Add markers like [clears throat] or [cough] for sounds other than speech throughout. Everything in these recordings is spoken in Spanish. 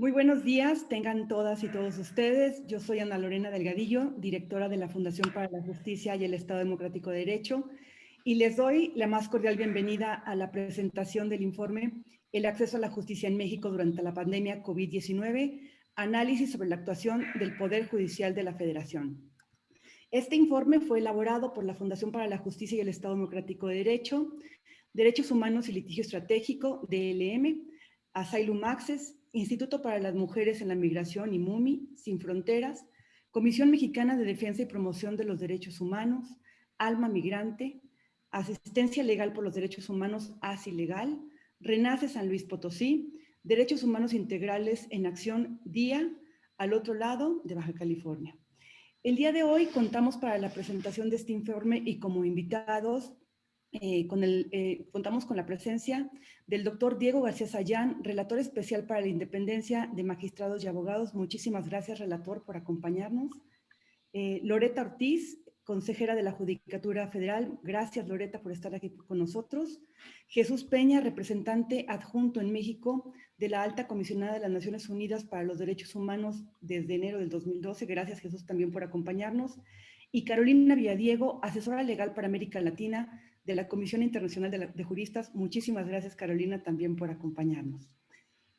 Muy buenos días, tengan todas y todos ustedes. Yo soy Ana Lorena Delgadillo, directora de la Fundación para la Justicia y el Estado Democrático de Derecho, y les doy la más cordial bienvenida a la presentación del informe El acceso a la justicia en México durante la pandemia COVID-19, análisis sobre la actuación del Poder Judicial de la Federación. Este informe fue elaborado por la Fundación para la Justicia y el Estado Democrático de Derecho, Derechos Humanos y Litigio Estratégico, DLM, Asylum Access, Instituto para las Mujeres en la Migración y MUMI, Sin Fronteras, Comisión Mexicana de Defensa y Promoción de los Derechos Humanos, Alma Migrante, Asistencia Legal por los Derechos Humanos, ASI Legal, Renace San Luis Potosí, Derechos Humanos Integrales en Acción Día, al otro lado de Baja California. El día de hoy contamos para la presentación de este informe y como invitados eh, con el, eh, contamos con la presencia del doctor Diego García Sayán, relator especial para la independencia de magistrados y abogados. Muchísimas gracias, relator, por acompañarnos. Eh, Loreta Ortiz, consejera de la Judicatura Federal. Gracias, Loreta, por estar aquí con nosotros. Jesús Peña, representante adjunto en México de la Alta Comisionada de las Naciones Unidas para los Derechos Humanos desde enero del 2012. Gracias, Jesús, también por acompañarnos. Y Carolina Villadiego, asesora legal para América Latina de la Comisión Internacional de, Juristas. Muchísimas gracias, Carolina, también por acompañarnos.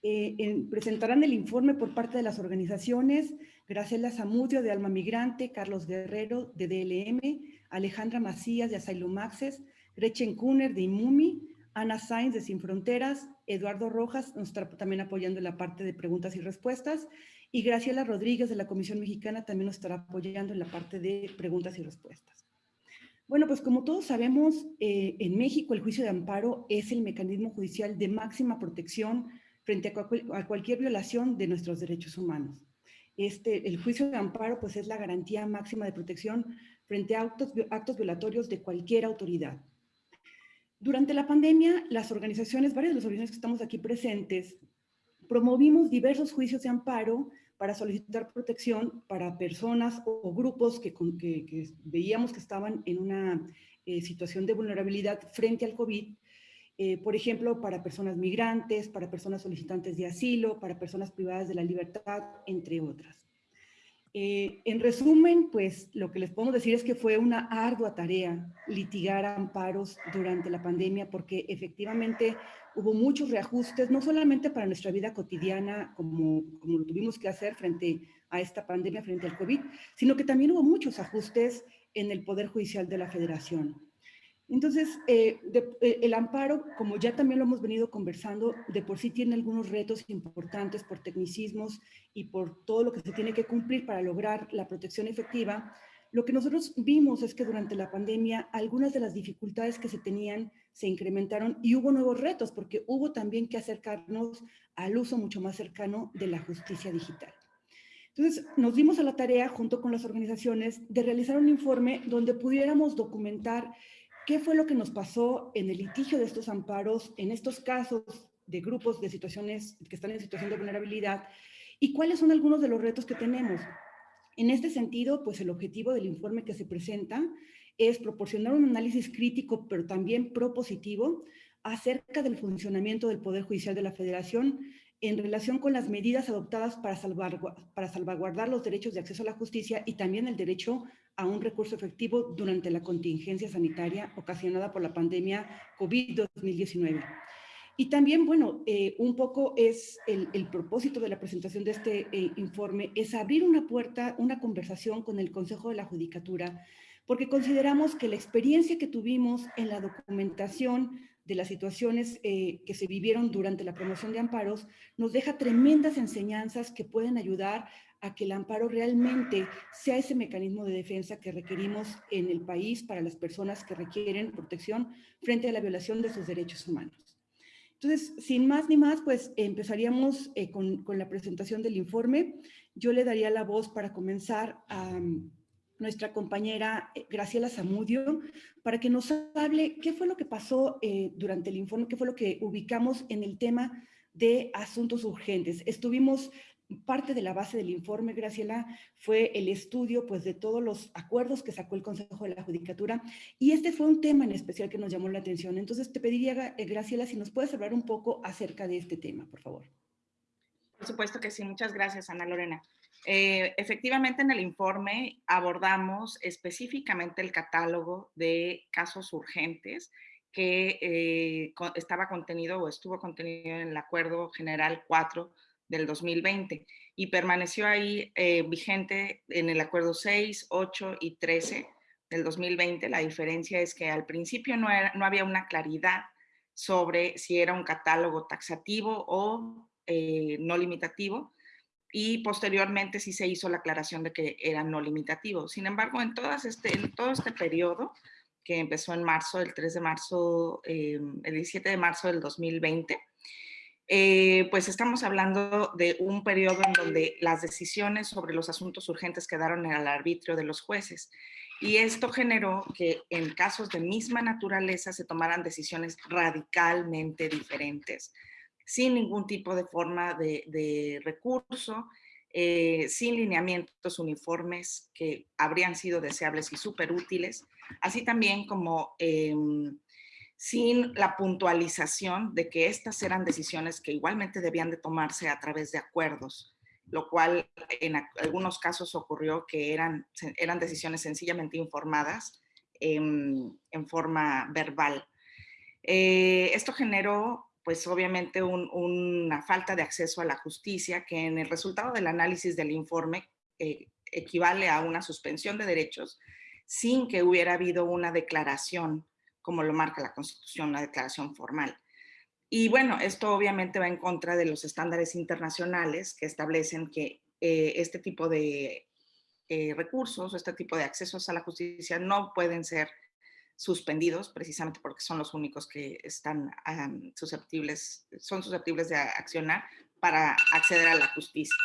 Eh, presentarán el informe por parte de las organizaciones Graciela Zamudio de Alma Migrante, Carlos Guerrero de DLM, Alejandra Macías de Asylum Access, Gretchen Kuhner de IMUMI, Ana Sainz de Sin Fronteras, Eduardo Rojas nos está también apoyando en la parte de preguntas y respuestas, y Graciela Rodríguez de la Comisión Mexicana también nos estará apoyando en la parte de preguntas y respuestas. Bueno, pues como todos sabemos, eh, en México el juicio de amparo es el mecanismo judicial de máxima protección frente a, cualquier violación de nuestros derechos humanos. Este, el juicio de amparo pues es la garantía máxima de protección frente a actos, actos violatorios de cualquier autoridad. Durante la pandemia, las organizaciones, varias de las organizaciones que estamos aquí presentes, promovimos diversos juicios de amparo para solicitar protección para personas o grupos que, veíamos que estaban en una eh, situación de vulnerabilidad frente al COVID, eh, por ejemplo, para personas migrantes, para personas solicitantes de asilo, para personas privadas de la libertad, entre otras. Eh, en resumen, pues lo que les podemos decir es que fue una ardua tarea litigar amparos durante la pandemia porque efectivamente hubo muchos reajustes, no solamente para nuestra vida cotidiana como, como lo tuvimos que hacer frente a esta pandemia, frente al COVID, sino que también hubo muchos ajustes en el Poder Judicial de la Federación. Entonces, eh, eh, el amparo, como ya también lo hemos venido conversando, de por sí tiene algunos retos importantes por tecnicismos y por todo lo que se tiene que cumplir para lograr la protección efectiva. Lo que nosotros vimos es que durante la pandemia algunas de las dificultades que se tenían se incrementaron y hubo nuevos retos porque hubo también que acercarnos al uso mucho más cercano de la justicia digital. Entonces, nos dimos a la tarea, junto con las organizaciones, de realizar un informe donde pudiéramos documentar ¿Qué fue lo que nos pasó en el litigio de estos amparos, en estos casos de grupos de situaciones que están en situación de vulnerabilidad? ¿Y cuáles son algunos de los retos que tenemos? En este sentido, pues el objetivo del informe que se presenta es proporcionar un análisis crítico, pero también propositivo, acerca del funcionamiento del Poder Judicial de la Federación en relación con las medidas adoptadas para, salvaguardar los derechos de acceso a la justicia y también el derecho a un recurso efectivo durante la contingencia sanitaria ocasionada por la pandemia COVID-2019. Y también, bueno, eh, un poco es el, propósito de la presentación de este eh, informe, es abrir una puerta, una conversación con el Consejo de la Judicatura, porque consideramos que la experiencia que tuvimos en la documentación de las situaciones eh, que se vivieron durante la promoción de amparos nos deja tremendas enseñanzas que pueden ayudar a que el amparo realmente sea ese mecanismo de defensa que requerimos en el país para las personas que requieren protección frente a la violación de sus derechos humanos. Entonces, sin más ni más, pues empezaríamos eh, con, con, la presentación del informe. Yo le daría la voz para comenzar a mm, nuestra compañera eh, Graciela Zamudio para que nos hable qué fue lo que pasó eh, durante el informe, qué fue lo que ubicamos en el tema de asuntos urgentes. Estuvimos parte de la base del informe, Graciela, fue el estudio pues, de todos los acuerdos que sacó el Consejo de la Judicatura y este fue un tema en especial que nos llamó la atención. Entonces te pediría, eh, Graciela, si nos puedes hablar un poco acerca de este tema, por favor. supuesto que sí. Muchas gracias, Ana Lorena. Eh, efectivamente, en el informe abordamos específicamente el catálogo de casos urgentes que eh, estaba contenido o estuvo contenido en el Acuerdo General 4 del 2020 y permaneció ahí eh, vigente en el Acuerdo 6, 8 y 13 del 2020. La diferencia es que al principio no, no había una claridad sobre si era un catálogo taxativo o eh, no limitativo y posteriormente sí se hizo la aclaración de que era no limitativo. Sin embargo, en, todas este, en todo este periodo, que empezó en marzo, el 3 de marzo, eh, el 17 de marzo del 2020, eh, pues estamos hablando de un periodo en donde las decisiones sobre los asuntos urgentes quedaron el arbitrio de los jueces. Y esto generó que en casos de misma naturaleza se tomaran decisiones radicalmente diferentes, sin ningún tipo de forma de, recurso, eh, sin lineamientos uniformes que habrían sido deseables y súper útiles, así también como em, sin la puntualización de que estas eran decisiones que igualmente debían de tomarse a través de acuerdos lo cual en algunos casos ocurrió que eran, eran decisiones sencillamente informadas en, forma verbal. Eh, esto generó, pues obviamente, una falta de acceso a la justicia que en el resultado del análisis del informe eh, equivale a una suspensión de derechos sin que hubiera habido una declaración, como lo marca la Constitución, una declaración formal. Y bueno, esto obviamente va en contra de los estándares internacionales que establecen que eh, este tipo de eh, recursos o este tipo de accesos a la justicia no pueden ser suspendidos precisamente porque son los únicos que están susceptibles, son susceptibles de accionar para acceder a la justicia.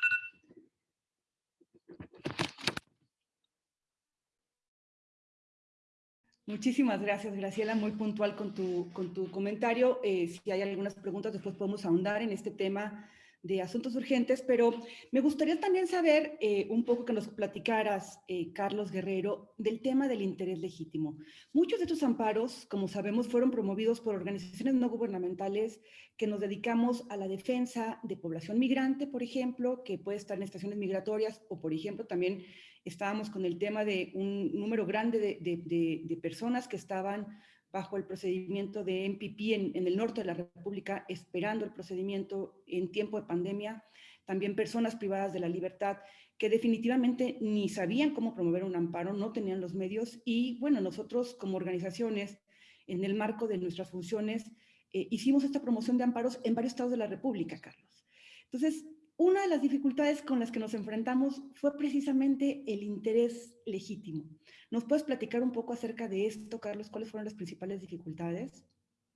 Muchísimas gracias, Graciela, muy puntual con tu, con tu comentario. Eh, si hay algunas preguntas, después podemos ahondar en este tema de asuntos urgentes, pero me gustaría también saber eh, un poco que nos platicaras, eh, Carlos Guerrero, del tema del interés legítimo. Muchos de estos amparos, como sabemos, fueron promovidos por organizaciones no gubernamentales que nos dedicamos a la defensa de población migrante, por ejemplo, que puede estar en estaciones migratorias, o por ejemplo también estábamos con el tema de un número grande de, personas que estaban bajo el procedimiento de MPP en, en, el norte de la República, esperando el procedimiento en tiempo de pandemia, también personas privadas de la libertad que definitivamente ni sabían cómo promover un amparo, no tenían los medios y bueno, nosotros como organizaciones, en el marco de nuestras funciones, eh, hicimos esta promoción de amparos en varios estados de la República, Carlos. Entonces, una de las dificultades con las que nos enfrentamos fue precisamente el interés legítimo. ¿Nos puedes platicar un poco acerca de esto, Carlos? ¿Cuáles fueron las principales dificultades?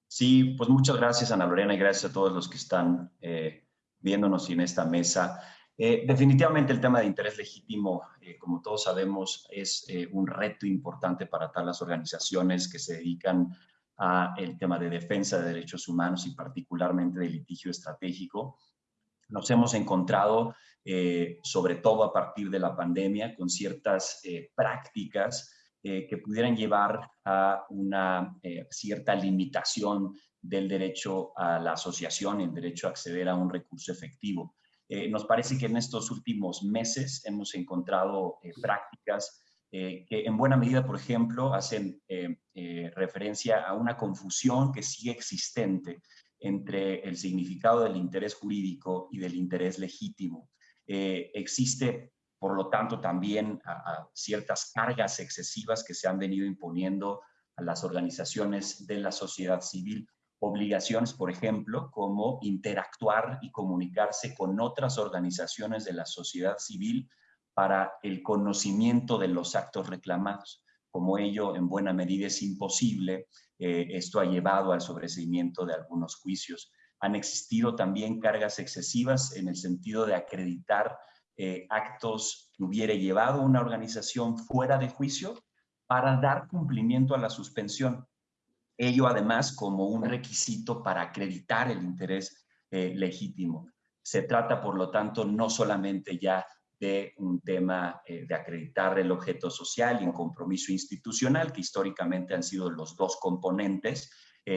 Sí, pues muchas gracias, Ana Lorena, y gracias a todos los que están eh, viéndonos en esta mesa. Eh, definitivamente el tema de interés legítimo, eh, como todos sabemos, es un reto importante para todas las organizaciones que se dedican al tema de defensa de derechos humanos y particularmente de litigio estratégico nos hemos encontrado, eh, sobre todo a partir de la pandemia, con ciertas eh, prácticas eh, que pudieran llevar a una cierta limitación del derecho a la asociación el derecho a acceder a un recurso efectivo. nos parece que en estos últimos meses hemos encontrado prácticas que en buena medida, por ejemplo, hacen referencia a una confusión que sigue existente entre el significado del interés jurídico y del interés legítimo. Eh, existe, por lo tanto, también ciertas cargas excesivas que se han venido imponiendo a las organizaciones de la sociedad civil, obligaciones, por ejemplo, como interactuar y comunicarse con otras organizaciones de la sociedad civil para el conocimiento de los actos reclamados. Como ello, en buena medida, es imposible eh, esto ha llevado al sobreseimiento de algunos juicios. Han existido también cargas excesivas en el sentido de acreditar eh, actos que hubiera llevado una organización fuera de juicio para dar cumplimiento a la suspensión. Ello además como un requisito para acreditar el interés eh, legítimo. Se trata, por lo tanto, no solamente ya de un tema eh, de acreditar el objeto social y un compromiso institucional, que históricamente han sido los dos componentes,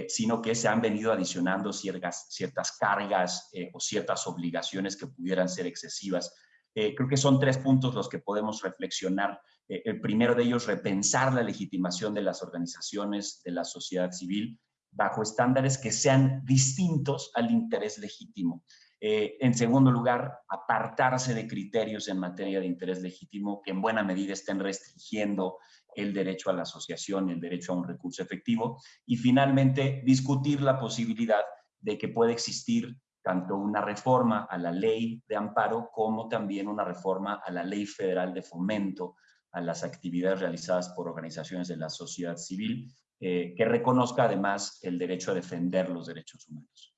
sino que se han venido adicionando ciertas, ciertas cargas o ciertas obligaciones que pudieran ser excesivas. creo que son tres puntos los que podemos reflexionar. el primero de ellos, repensar la legitimación de las organizaciones de la sociedad civil bajo estándares que sean distintos al interés legítimo. Eh, en segundo lugar, apartarse de criterios en materia de interés legítimo que en buena medida estén restringiendo el derecho a la asociación, el derecho a un recurso efectivo. Y finalmente, discutir la posibilidad de que pueda existir tanto una reforma a la ley de amparo como también una reforma a la ley federal de fomento a las actividades realizadas por organizaciones de la sociedad civil, eh, que reconozca además el derecho a defender los derechos humanos.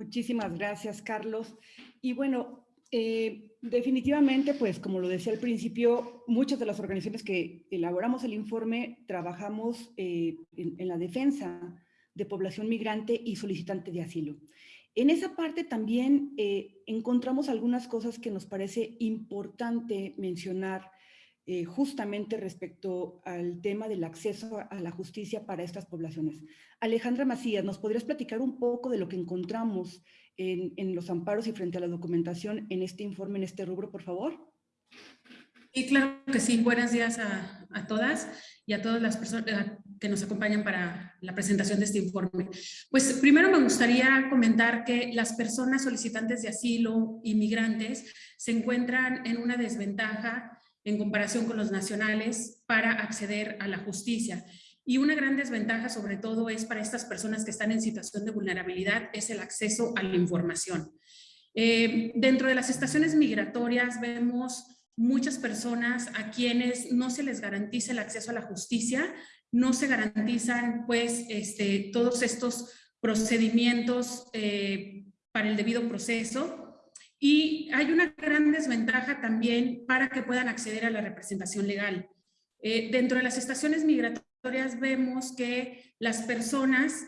Muchísimas gracias, Carlos. Y bueno, eh, definitivamente, pues como lo decía al principio, muchas de las organizaciones que elaboramos el informe trabajamos eh, en, la defensa de población migrante y solicitante de asilo. En esa parte también eh, encontramos algunas cosas que nos parece importante mencionar eh, justamente respecto al tema del acceso a la justicia para estas poblaciones. Alejandra Macías, ¿nos podrías platicar un poco de lo que encontramos en, los amparos y frente a la documentación en este informe, en este rubro, por favor? Sí, claro que sí. Buenos días a, a todas y a todas las personas eh, que nos acompañan para la presentación de este informe. Pues primero me gustaría comentar que las personas solicitantes de asilo, inmigrantes, se encuentran en una desventaja en comparación con los nacionales para acceder a la justicia. Y una gran desventaja sobre todo es para estas personas que están en situación de vulnerabilidad es el acceso a la información. Eh, dentro de las estaciones migratorias vemos muchas personas a quienes no se les garantiza el acceso a la justicia, no se garantizan pues este, todos estos procedimientos eh, para el debido proceso y hay una gran desventaja también para que puedan acceder a la representación legal. Eh, dentro de las estaciones migratorias vemos que las personas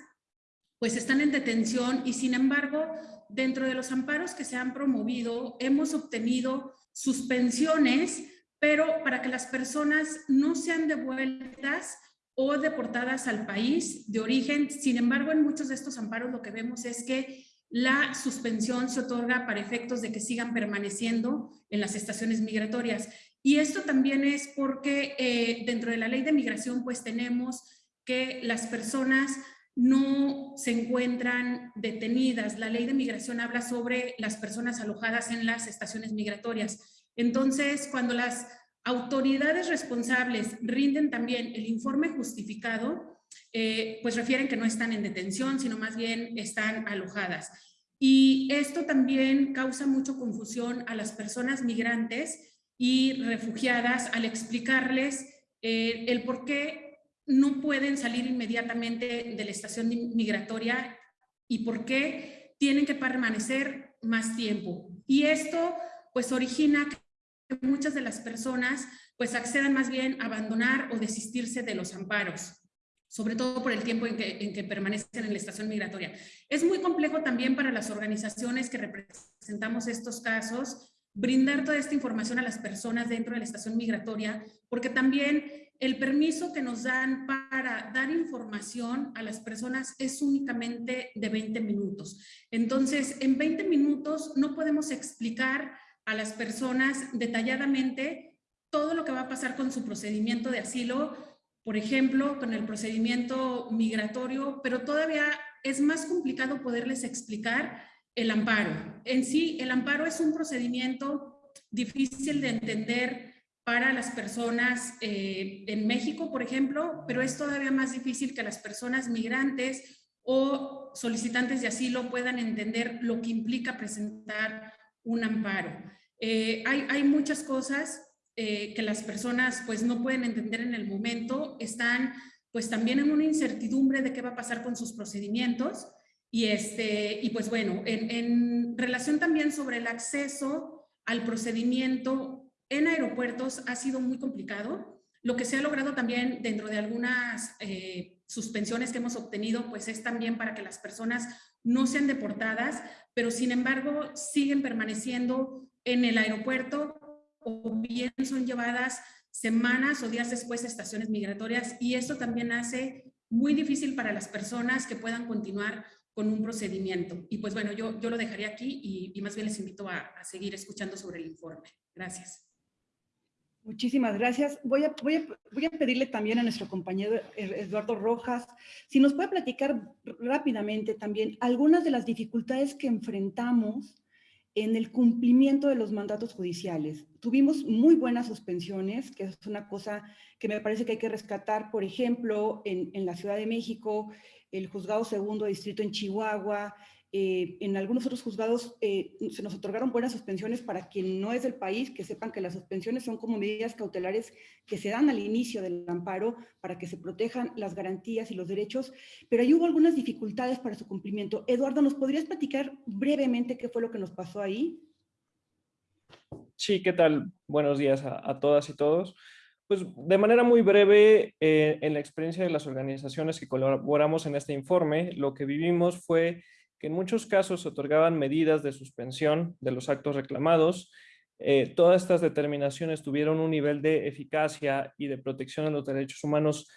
pues están en detención y sin embargo dentro de los amparos que se han promovido hemos obtenido suspensiones pero para que las personas no sean devueltas o deportadas al país de origen. Sin embargo, en muchos de estos amparos lo que vemos es que la suspensión se otorga para efectos de que sigan permaneciendo en las estaciones migratorias. Y esto también es porque eh, dentro de la ley de migración pues tenemos que las personas no se encuentran detenidas. La ley de migración habla sobre las personas alojadas en las estaciones migratorias. Entonces, cuando las autoridades responsables rinden también el informe justificado, eh, pues refieren que no están en detención, sino más bien están alojadas. Y esto también causa mucha confusión a las personas migrantes y refugiadas al explicarles eh, el por qué no pueden salir inmediatamente de la estación migratoria y por qué tienen que permanecer más tiempo. Y esto pues origina que muchas de las personas pues accedan más bien a abandonar o desistirse de los amparos sobre todo por el tiempo en que, permanecen en la estación migratoria. Es muy complejo también para las organizaciones que representamos estos casos brindar toda esta información a las personas dentro de la estación migratoria, porque también el permiso que nos dan para dar información a las personas es únicamente de 20 minutos. Entonces, en 20 minutos no podemos explicar a las personas detalladamente todo lo que va a pasar con su procedimiento de asilo, por ejemplo, con el procedimiento migratorio, pero todavía es más complicado poderles explicar el amparo. En sí, el amparo es un procedimiento difícil de entender para las personas eh, en México, por ejemplo, pero es todavía más difícil que las personas migrantes o solicitantes de asilo puedan entender lo que implica presentar un amparo. Eh, hay, hay muchas cosas eh, que las personas pues no pueden entender en el momento, están pues también en una incertidumbre de qué va a pasar con sus procedimientos y, este, y pues bueno, en, relación también sobre el acceso al procedimiento en aeropuertos ha sido muy complicado. Lo que se ha logrado también dentro de algunas eh, suspensiones que hemos obtenido, pues es también para que las personas no sean deportadas, pero sin embargo siguen permaneciendo en el aeropuerto o bien son llevadas semanas o días después de estaciones migratorias y esto también hace muy difícil para las personas que puedan continuar con un procedimiento. Y pues bueno, yo, yo lo dejaría aquí y, más bien les invito a, a seguir escuchando sobre el informe. Gracias. Muchísimas gracias. Voy a, voy, a, voy a, pedirle también a nuestro compañero Eduardo Rojas si nos puede platicar rápidamente también algunas de las dificultades que enfrentamos en el cumplimiento de los mandatos judiciales. Tuvimos muy buenas suspensiones, que es una cosa que me parece que hay que rescatar, por ejemplo, en, la Ciudad de México, el Juzgado Segundo Distrito en Chihuahua, eh, en algunos otros juzgados eh, se nos otorgaron buenas suspensiones para quien no es del país, que sepan que las suspensiones son como medidas cautelares que se dan al inicio del amparo para que se protejan las garantías y los derechos, pero ahí hubo algunas dificultades para su cumplimiento. Eduardo, ¿nos podrías platicar brevemente qué fue lo que nos pasó ahí? Sí, ¿qué tal? Buenos días a, todas y todos. Pues de manera muy breve, eh, en la experiencia de las organizaciones que colaboramos en este informe, lo que vivimos fue que en muchos casos otorgaban medidas de suspensión de los actos reclamados. Eh, todas estas determinaciones tuvieron un nivel de eficacia y de protección de los derechos humanos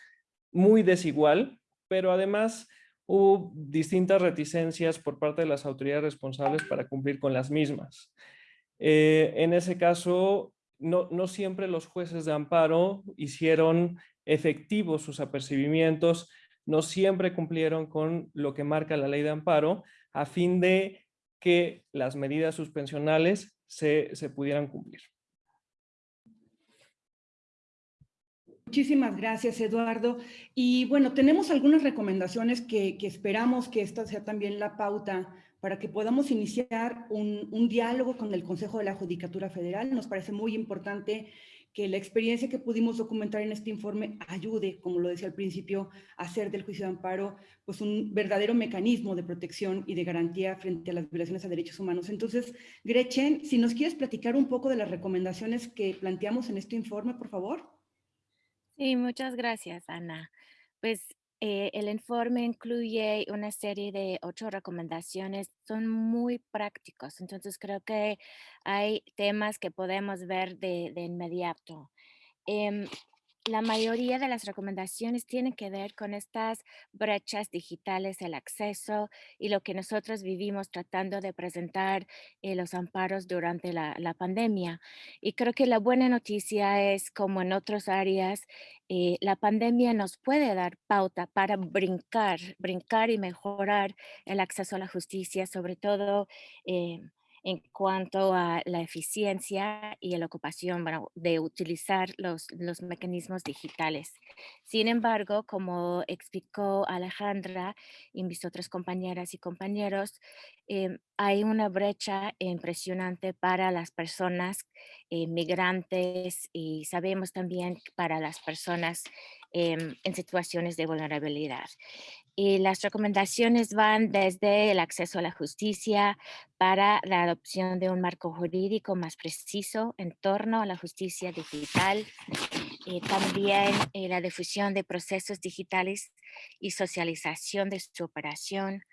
muy desigual, pero además hubo distintas reticencias por parte de las autoridades responsables para cumplir con las mismas. Eh, en ese caso, no, no siempre los jueces de amparo hicieron efectivos sus apercibimientos, no siempre cumplieron con lo que marca la ley de amparo a fin de que las medidas suspensionales se, pudieran cumplir. Muchísimas gracias, Eduardo. Y bueno, tenemos algunas recomendaciones que, esperamos que esta sea también la pauta para que podamos iniciar un, un, diálogo con el Consejo de la Judicatura Federal. Nos parece muy importante que la experiencia que pudimos documentar en este informe ayude, como lo decía al principio, a hacer del juicio de amparo pues un verdadero mecanismo de protección y de garantía frente a las violaciones a derechos humanos. Entonces, Gretchen, si nos quieres platicar un poco de las recomendaciones que planteamos en este informe, por favor. Sí, muchas gracias, Ana. Pues eh, el informe incluye una serie de ocho recomendaciones, son muy prácticos, entonces creo que hay temas que podemos ver de, inmediato. Em, la mayoría de las recomendaciones tienen que ver con estas brechas digitales, el acceso y lo que nosotros vivimos tratando de presentar eh, los amparos durante la, pandemia. Y creo que la buena noticia es, como en otras áreas, eh, la pandemia nos puede dar pauta para brincar, brincar y mejorar el acceso a la justicia, sobre todo eh, en cuanto a la eficiencia y la ocupación de utilizar los, los mecanismos digitales. Sin embargo, como explicó Alejandra y mis otras compañeras y compañeros, em, hay una brecha impresionante para las personas eh, migrantes y sabemos también para las personas em, en situaciones de vulnerabilidad. Y las recomendaciones van desde el acceso a la justicia para la adopción de un marco jurídico más preciso en torno a la justicia digital, y también eh, la difusión de procesos digitales y socialización de su operación,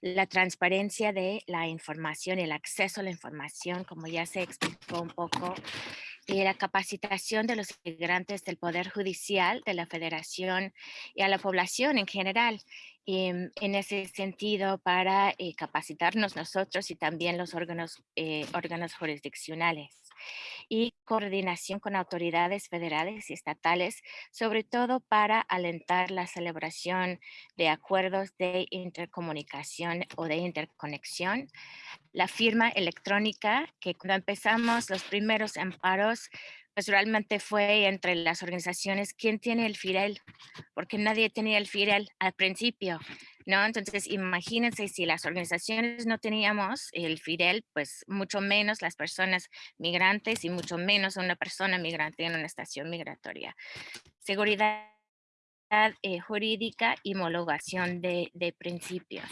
la transparencia de la información, el acceso a la información, como ya se explicó un poco, y la capacitación de los integrantes del Poder Judicial de la Federación y a la población en general em, en ese sentido para eh, capacitarnos nosotros y también los órganos, eh, órganos jurisdiccionales y coordinación con autoridades federales y estatales, sobre todo para alentar la celebración de acuerdos de intercomunicación o de interconexión. La firma electrónica, que cuando empezamos los primeros amparos, pues realmente fue entre las organizaciones, ¿quién tiene el FIREL? Porque nadie tenía el FIREL al principio. ¿no? Entonces, imagínense si las organizaciones no teníamos el FIDEL, pues mucho menos las personas migrantes y mucho menos una persona migrante en una estación migratoria. Seguridad eh, jurídica y homologación de, de, principios.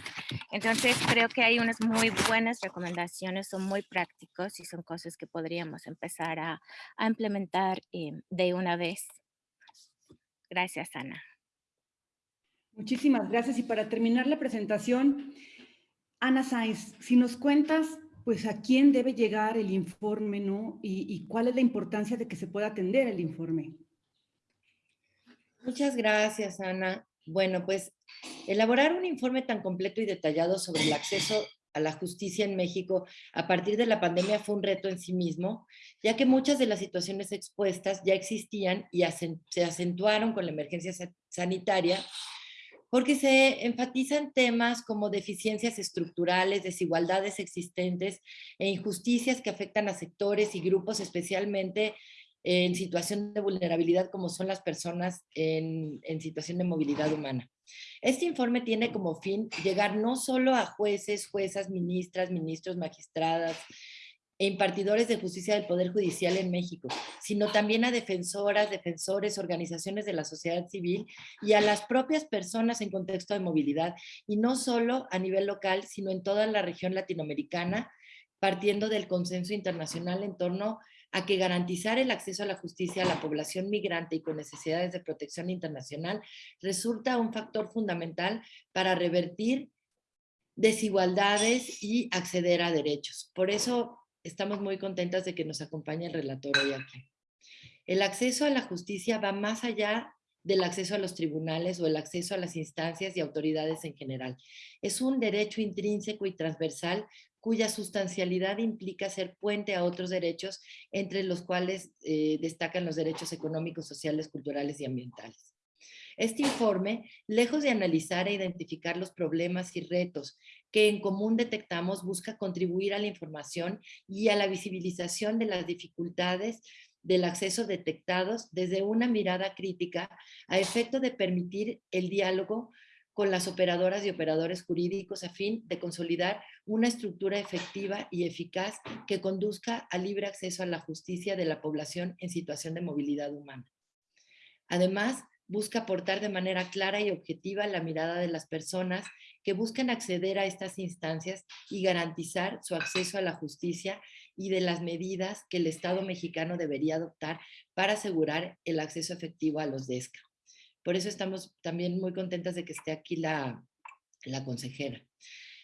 Entonces, creo que hay unas muy buenas recomendaciones, son muy prácticos y son cosas que podríamos empezar a, a implementar eh, de una vez. Gracias, Ana. Muchísimas gracias. Y para terminar la presentación, Ana Sainz, si nos cuentas pues a quién debe llegar el informe, ¿no? Y, cuál es la importancia de que se pueda atender el informe. Muchas gracias, Ana. Bueno, pues elaborar un informe tan completo y detallado sobre el acceso a la justicia en México a partir de la pandemia fue un reto en sí mismo, ya que muchas de las situaciones expuestas ya existían y se acentuaron con la emergencia sanitaria porque se enfatizan temas como deficiencias estructurales, desigualdades existentes e injusticias que afectan a sectores y grupos especialmente en situación de vulnerabilidad como son las personas en, situación de movilidad humana. Este informe tiene como fin llegar no solo a jueces, juezas, ministras, ministros, magistradas, e impartidores de justicia del Poder Judicial en México, sino también a defensoras, defensores, organizaciones de la sociedad civil y a las propias personas en contexto de movilidad, y no solo a nivel local, sino en toda la región latinoamericana, partiendo del consenso internacional en torno que garantizar el acceso a la justicia a la población migrante y con necesidades de protección internacional resulta un factor fundamental para revertir desigualdades y acceder a derechos. Por eso estamos muy contentas de que nos acompañe el relator hoy aquí. El acceso a la justicia va más allá del acceso a los tribunales o el acceso a las instancias y autoridades en general. Es un derecho intrínseco y transversal cuya sustancialidad implica ser puente a otros derechos, entre los cuales eh, destacan los derechos económicos, sociales, culturales y ambientales. Este informe, lejos de analizar e identificar los problemas y retos que en común detectamos, busca contribuir a la información y a la visibilización de las dificultades del acceso detectados desde una mirada crítica a efecto de permitir el diálogo con las operadoras y operadores jurídicos a fin de consolidar una estructura efectiva y eficaz que conduzca al libre acceso a la justicia de la población en situación de movilidad humana. Además, busca aportar de manera clara y objetiva la mirada de las personas que buscan acceder a estas instancias y garantizar su acceso a la justicia y de las medidas que el Estado mexicano debería adoptar para asegurar el acceso efectivo a los DESCA. Por eso estamos también muy contentas de que esté aquí la, consejera.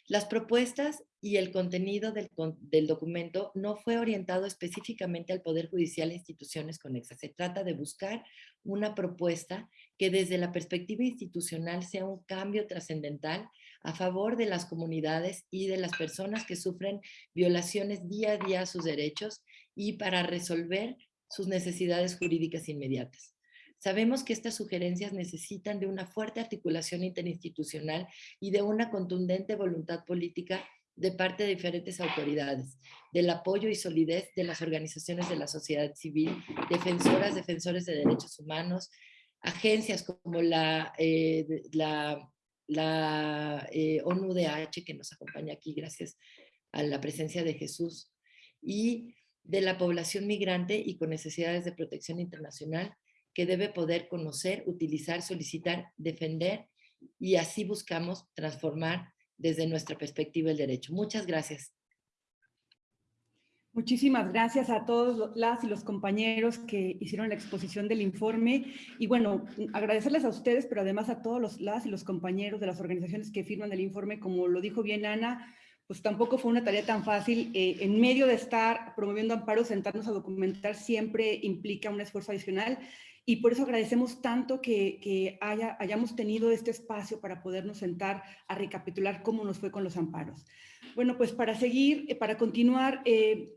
Las propuestas y el contenido del, del, documento no fue orientado específicamente al Poder Judicial e instituciones conexas. Se trata de buscar una propuesta que desde la perspectiva institucional sea un cambio trascendental a favor de las comunidades y de las personas que sufren violaciones día a día a sus derechos y para resolver sus necesidades jurídicas inmediatas. Sabemos que estas sugerencias necesitan de una fuerte articulación interinstitucional y de una contundente voluntad política de parte de diferentes autoridades, del apoyo y solidez de las organizaciones de la sociedad civil, defensoras, defensores de derechos humanos, agencias como la, eh, la, la eh, ONUDH, que nos acompaña aquí gracias a la presencia de Jesús, y de la población migrante y con necesidades de protección internacional, que debe poder conocer, utilizar, solicitar, defender y así buscamos transformar desde nuestra perspectiva el derecho. Muchas gracias. Muchísimas gracias a todos las y los compañeros que hicieron la exposición del informe. Y bueno, agradecerles a ustedes, pero además a todos los, las y los compañeros de las organizaciones que firman el informe. Como lo dijo bien Ana, pues tampoco fue una tarea tan fácil. Eh, en medio de estar promoviendo amparos, sentarnos a documentar siempre implica un esfuerzo adicional y por eso agradecemos tanto que, haya, hayamos tenido este espacio para podernos sentar a recapitular cómo nos fue con los amparos. Bueno, pues para seguir, eh, para continuar, eh,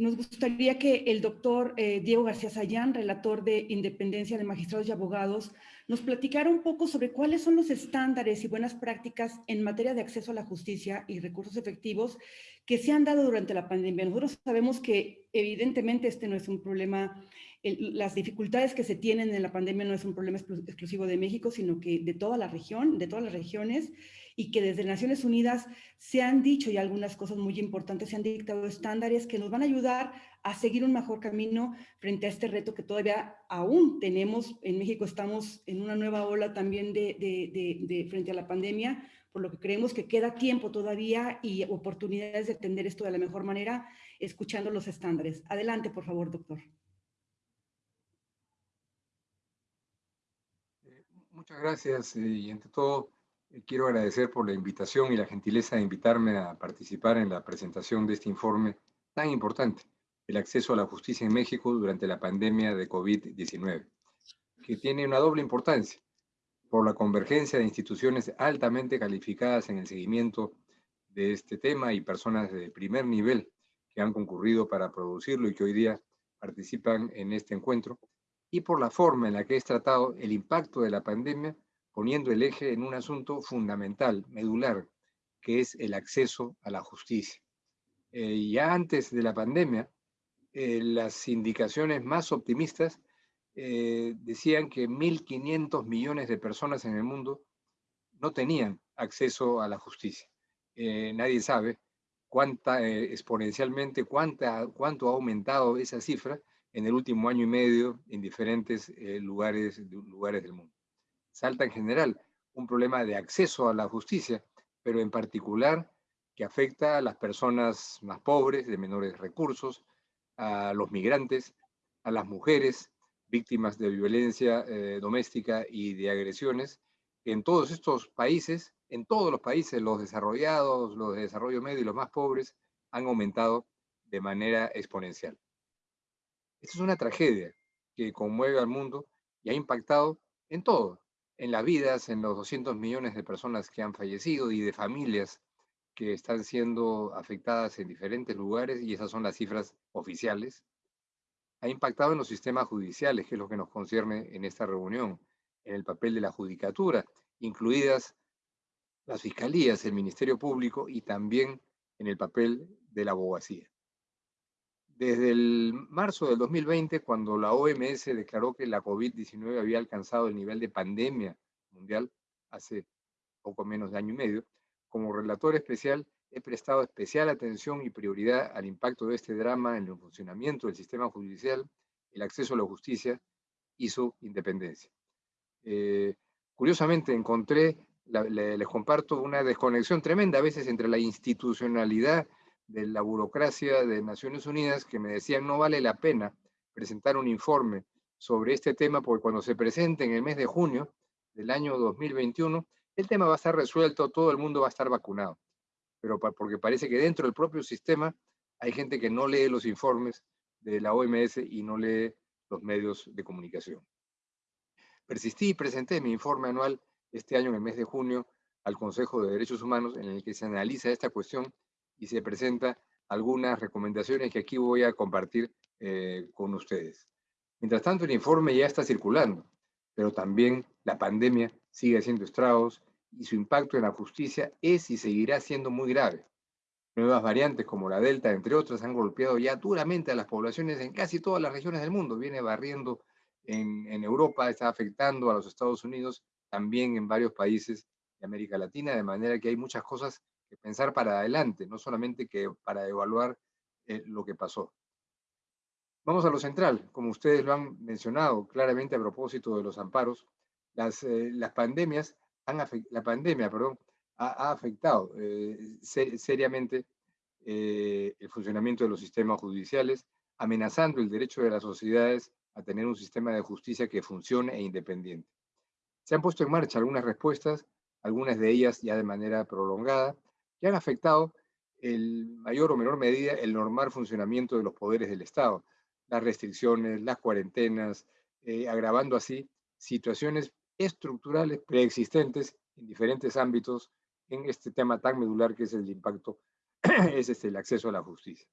nos gustaría que el doctor eh, Diego García Sayán, relator de Independencia de Magistrados y Abogados, nos platicara un poco sobre cuáles son los estándares y buenas prácticas en materia de acceso a la justicia y recursos efectivos que se han dado durante la pandemia. Nosotros sabemos que evidentemente este no es un problema las dificultades que se tienen en la pandemia no es un problema exclusivo de México, sino que de toda la región, de todas las regiones, y que desde Naciones Unidas se han dicho y algunas cosas muy importantes, se han dictado estándares que nos van a ayudar a seguir un mejor camino frente a este reto que todavía aún tenemos. En México estamos en una nueva ola también de, de frente a la pandemia, por lo que creemos que queda tiempo todavía y oportunidades de atender esto de la mejor manera, escuchando los estándares. Adelante, por favor, doctor. Muchas gracias eh, y ante todo Eh, quiero agradecer por la invitación y la gentileza de invitarme a participar en la presentación de este informe tan importante, el acceso a la justicia en México durante la pandemia de COVID-19, que tiene una doble importancia por la convergencia de instituciones altamente calificadas en el seguimiento de este tema y personas de primer nivel que han concurrido para producirlo y que hoy día participan en este encuentro, y por la forma en la que es tratado el impacto de la pandemia, poniendo el eje en un asunto fundamental, medular, que es el acceso a la justicia. Eh, ya antes de la pandemia, eh, las indicaciones más optimistas eh, decían que 1.500 millones de personas en el mundo no tenían acceso a la justicia. nadie sabe cuánta, exponencialmente, cuánta, cuánto ha aumentado esa cifra en el último año y medio en diferentes lugares, lugares del mundo. Salta en general un problema de acceso a la justicia, pero en particular que afecta a las personas más pobres, de menores recursos, a los migrantes, a las mujeres víctimas de violencia eh, doméstica y de agresiones. En todos estos países, en todos los países, los desarrollados, los de desarrollo medio y los más pobres, han aumentado de manera exponencial. Esta es una tragedia que conmueve al mundo y ha impactado en todo, en las vidas, en los 200 millones de personas que han fallecido y de familias que están siendo afectadas en diferentes lugares, y esas son las cifras oficiales. Ha impactado en los sistemas judiciales, que es lo que nos concierne en esta reunión, en el papel de la judicatura, incluidas las fiscalías, el Ministerio Público y también en el papel de la abogacía. Desde el marzo del 2020, cuando la OMS declaró que la COVID-19 había alcanzado el nivel de pandemia mundial, hace poco menos de año y medio, como relator especial he prestado especial atención y prioridad al impacto de este drama en el funcionamiento del sistema judicial, el acceso a la justicia y su independencia. Eh, curiosamente encontré, les comparto, una desconexión tremenda a veces entre la institucionalidad de la burocracia de Naciones Unidas que me decían no vale la pena presentar un informe sobre este tema porque cuando se presente en el mes de junio del año 2021, el tema va a estar resuelto, todo el mundo va a estar vacunado. Pero porque parece que dentro del propio sistema hay gente que no lee los informes de la OMS y no lee los medios de comunicación. Persistí y presenté mi informe anual este año en el mes de junio al Consejo de Derechos Humanos en el que se analiza esta cuestión y se presenta algunas recomendaciones que aquí voy a compartir eh, con ustedes. Mientras tanto, el informe ya está circulando, pero también la pandemia sigue haciendo estragos y su impacto en la justicia es y seguirá siendo muy grave. Nuevas variantes como la Delta, entre otras, han golpeado ya duramente a las poblaciones en casi todas las regiones del mundo. Viene barriendo en, Europa, está afectando a los Estados Unidos, también en varios países de América Latina, de manera que hay muchas cosas pensar para adelante, no solamente que para evaluar eh, lo que pasó. Vamos a lo central, como ustedes lo han mencionado claramente a propósito de los amparos, las, eh, las pandemias, han la pandemia perdón, ha, afectado eh, seriamente el funcionamiento de los sistemas judiciales, amenazando el derecho de las sociedades a tener un sistema de justicia que funcione e independiente. Se han puesto en marcha algunas respuestas, algunas de ellas ya de manera prolongada, que han afectado en mayor o menor medida el normal funcionamiento de los poderes del Estado, las restricciones, las cuarentenas, eh, agravando así situaciones estructurales preexistentes en diferentes ámbitos en este tema tan medular que es el impacto, [clears throat] es este, el acceso a la justicia.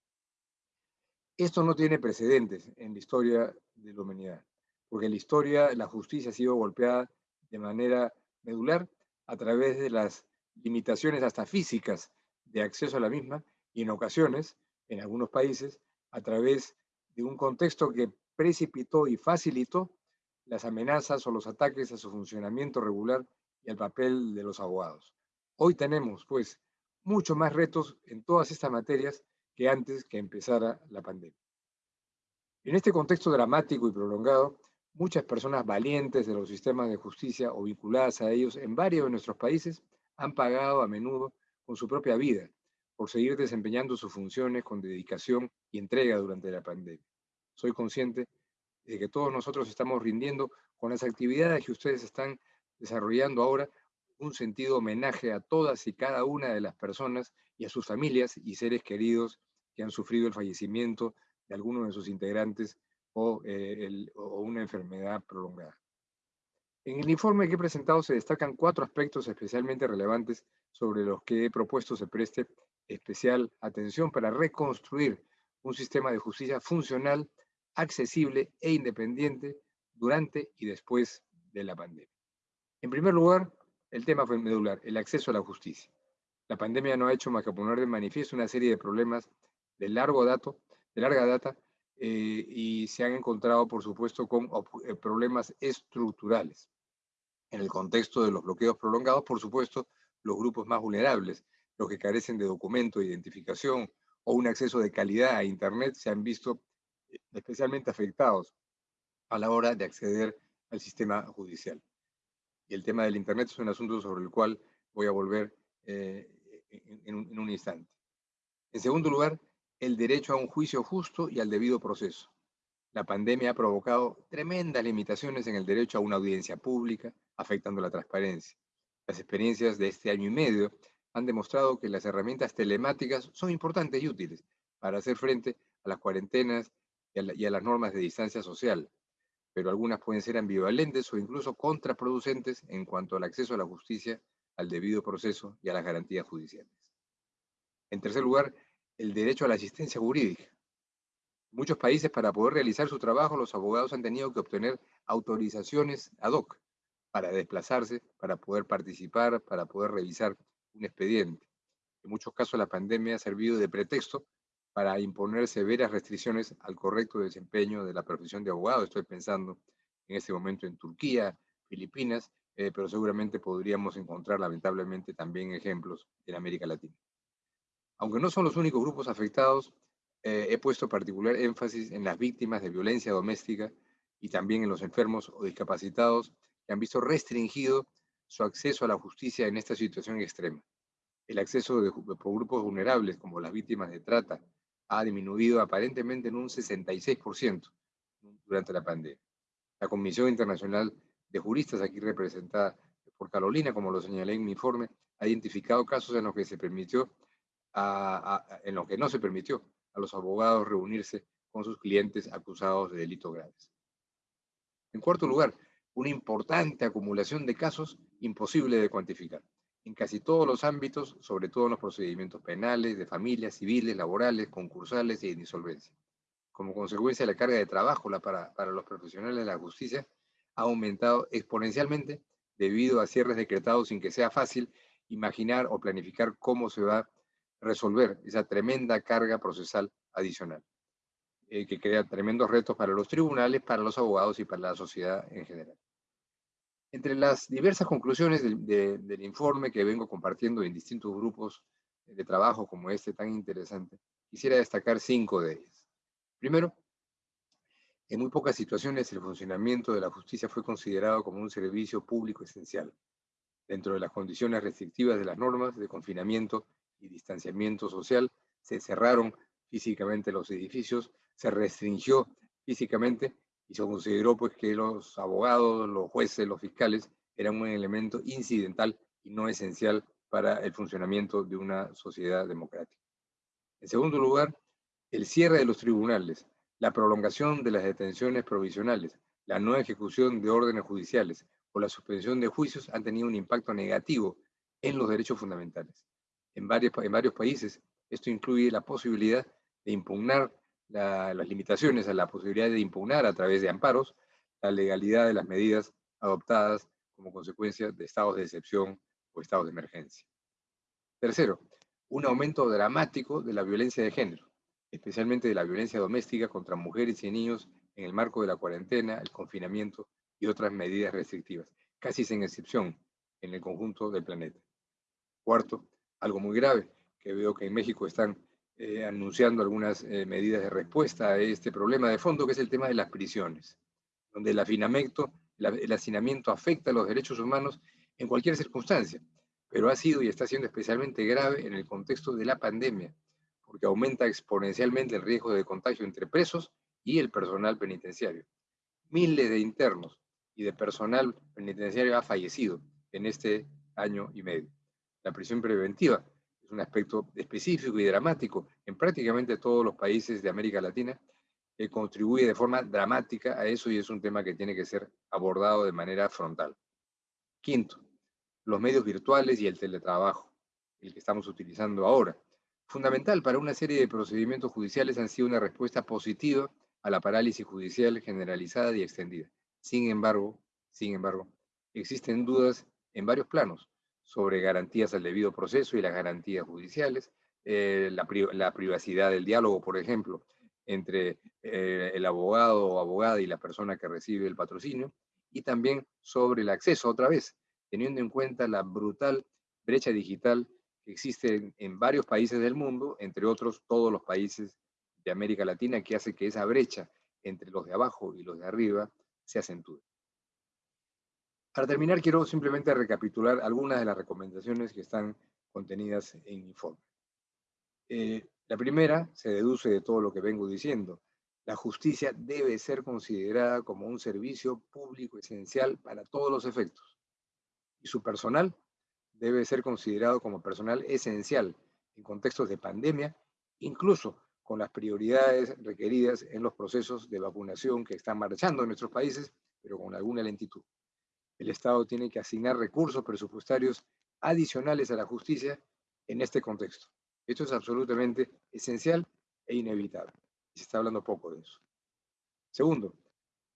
Esto no tiene precedentes en la historia de la humanidad, porque en la historia la justicia ha sido golpeada de manera medular a través de las limitaciones hasta físicas de acceso a la misma y en ocasiones, en algunos países, a través de un contexto que precipitó y facilitó las amenazas o los ataques a su funcionamiento regular y al papel de los abogados. Hoy tenemos, pues, mucho más retos en todas estas materias que antes que empezara la pandemia. En este contexto dramático y prolongado, muchas personas valientes de los sistemas de justicia o vinculadas a ellos en varios de nuestros países han pagado a menudo con su propia vida por seguir desempeñando sus funciones con dedicación y entrega durante la pandemia. Soy consciente de que todos nosotros estamos rindiendo con las actividades que ustedes están desarrollando ahora un sentido homenaje a todas y cada una de las personas y a sus familias y seres queridos que han sufrido el fallecimiento de alguno de sus integrantes o, eh, o una enfermedad prolongada. En el informe que he presentado se destacan cuatro aspectos especialmente relevantes sobre los que he propuesto se preste especial atención para reconstruir un sistema de justicia funcional, accesible e independiente durante y después de la pandemia. En primer lugar, el tema fue medular, el acceso a la justicia. La pandemia no ha hecho más que poner de manifiesto una serie de problemas de, largo dato, de larga data eh, y se han encontrado, por supuesto, con eh, problemas estructurales. En el contexto de los bloqueos prolongados, por supuesto, los grupos más vulnerables, los que carecen de documento, de identificación o un acceso de calidad a Internet, se han visto eh, especialmente afectados a la hora de acceder al sistema judicial. Y el tema del Internet es un asunto sobre el cual voy a volver eh, en, un, instante. En segundo lugar, el derecho a un juicio justo y al debido proceso. La pandemia ha provocado tremendas limitaciones en el derecho a una audiencia pública, afectando la transparencia. Las experiencias de este año y medio han demostrado que las herramientas telemáticas son importantes y útiles para hacer frente a las cuarentenas y a las normas de distancia social, pero algunas pueden ser ambivalentes o incluso contraproducentes en cuanto al acceso a la justicia, al debido proceso y a las garantías judiciales. En tercer lugar, el derecho a la asistencia jurídica. Muchos países, para poder realizar su trabajo, los abogados han tenido que obtener autorizaciones ad hoc para desplazarse, para poder participar, para poder revisar un expediente. En muchos casos, la pandemia ha servido de pretexto para imponer severas restricciones al correcto desempeño de la profesión de abogado. Estoy pensando en este momento en Turquía, Filipinas, eh, pero seguramente podríamos encontrar lamentablemente también ejemplos en América Latina. Aunque no son los únicos grupos afectados, eh, he puesto particular énfasis en las víctimas de violencia doméstica y también en los enfermos o discapacitados que han visto restringido su acceso a la justicia en esta situación extrema. El acceso de, por grupos vulnerables como las víctimas de trata, ha disminuido aparentemente en un 66% durante la pandemia. La Comisión Internacional de Juristas, aquí representada por Carolina, como lo señalé en mi informe, ha identificado casos en los que se permitió, en los que no se permitió a los abogados reunirse con sus clientes acusados de delitos graves. En cuarto lugar, una importante acumulación de casos imposible de cuantificar en casi todos los ámbitos, sobre todo en los procedimientos penales, de familias, civiles, laborales, concursales y de insolvencia. Como consecuencia, la carga de trabajo para, para los profesionales de la justicia ha aumentado exponencialmente debido a cierres decretados sin que sea fácil imaginar o planificar cómo se va resolver esa tremenda carga procesal adicional, eh, que crea tremendos retos para los tribunales, para los abogados y para la sociedad en general. Entre las diversas conclusiones del, informe que vengo compartiendo en distintos grupos de trabajo como este tan interesante, quisiera destacar cinco de ellas. Primero, en muy pocas situaciones el funcionamiento de la justicia fue considerado como un servicio público esencial. Dentro de las condiciones restrictivas de las normas de confinamiento y distanciamiento social, se cerraron físicamente los edificios, se restringió físicamente y se consideró pues que los abogados, los jueces, los fiscales eran un elemento incidental y no esencial para el funcionamiento de una sociedad democrática. En segundo lugar, el cierre de los tribunales, la prolongación de las detenciones provisionales, la no ejecución de órdenes judiciales o la suspensión de juicios han tenido un impacto negativo en los derechos fundamentales. En varios, en varios países, esto incluye la posibilidad de impugnar las limitaciones a la posibilidad de impugnar a través de amparos la legalidad de las medidas adoptadas como consecuencia de estados de excepción o estados de emergencia. Tercero, un aumento dramático de la violencia de género, especialmente de la violencia doméstica contra mujeres y niños en el marco de la cuarentena, el confinamiento y otras medidas restrictivas, casi sin excepción en el conjunto del planeta. Cuarto, algo muy grave, que veo que en México están eh, anunciando algunas eh, medidas de respuesta a este problema de fondo, que es el tema de las prisiones, donde el afinamiento, el hacinamiento afecta a los derechos humanos en cualquier circunstancia, pero ha sido y está siendo especialmente grave en el contexto de la pandemia, porque aumenta exponencialmente el riesgo de contagio entre presos y el personal penitenciario. Miles de internos y de personal penitenciario ha fallecido en este año y medio. La prisión preventiva es un aspecto específico y dramático en prácticamente todos los países de América Latina que contribuye de forma dramática a eso y es un tema que tiene que ser abordado de manera frontal. Quinto, los medios virtuales y el teletrabajo, el que estamos utilizando ahora. Fundamental para una serie de procedimientos judiciales han sido una respuesta positiva a la parálisis judicial generalizada y extendida. Sin embargo, sin embargo, existen dudas en varios planos sobre garantías al debido proceso y las garantías judiciales, eh, la, privacidad del diálogo, por ejemplo, entre eh, el abogado o abogada y la persona que recibe el patrocinio, y también sobre el acceso, otra vez, teniendo en cuenta la brutal brecha digital que existe en, varios países del mundo, entre otros todos los países de América Latina, que hace que esa brecha entre los de abajo y los de arriba se acentúe. Para terminar, quiero simplemente recapitular algunas de las recomendaciones que están contenidas en el informe. Eh, la primera se deduce de todo lo que vengo diciendo. La justicia debe ser considerada como un servicio público esencial para todos los efectos. Y su personal debe ser considerado como personal esencial en contextos de pandemia, incluso con las prioridades requeridas en los procesos de vacunación que están marchando en nuestros países, pero con alguna lentitud. El Estado tiene que asignar recursos presupuestarios adicionales a la justicia en este contexto. Esto es absolutamente esencial e inevitable. Se está hablando poco de eso. Segundo,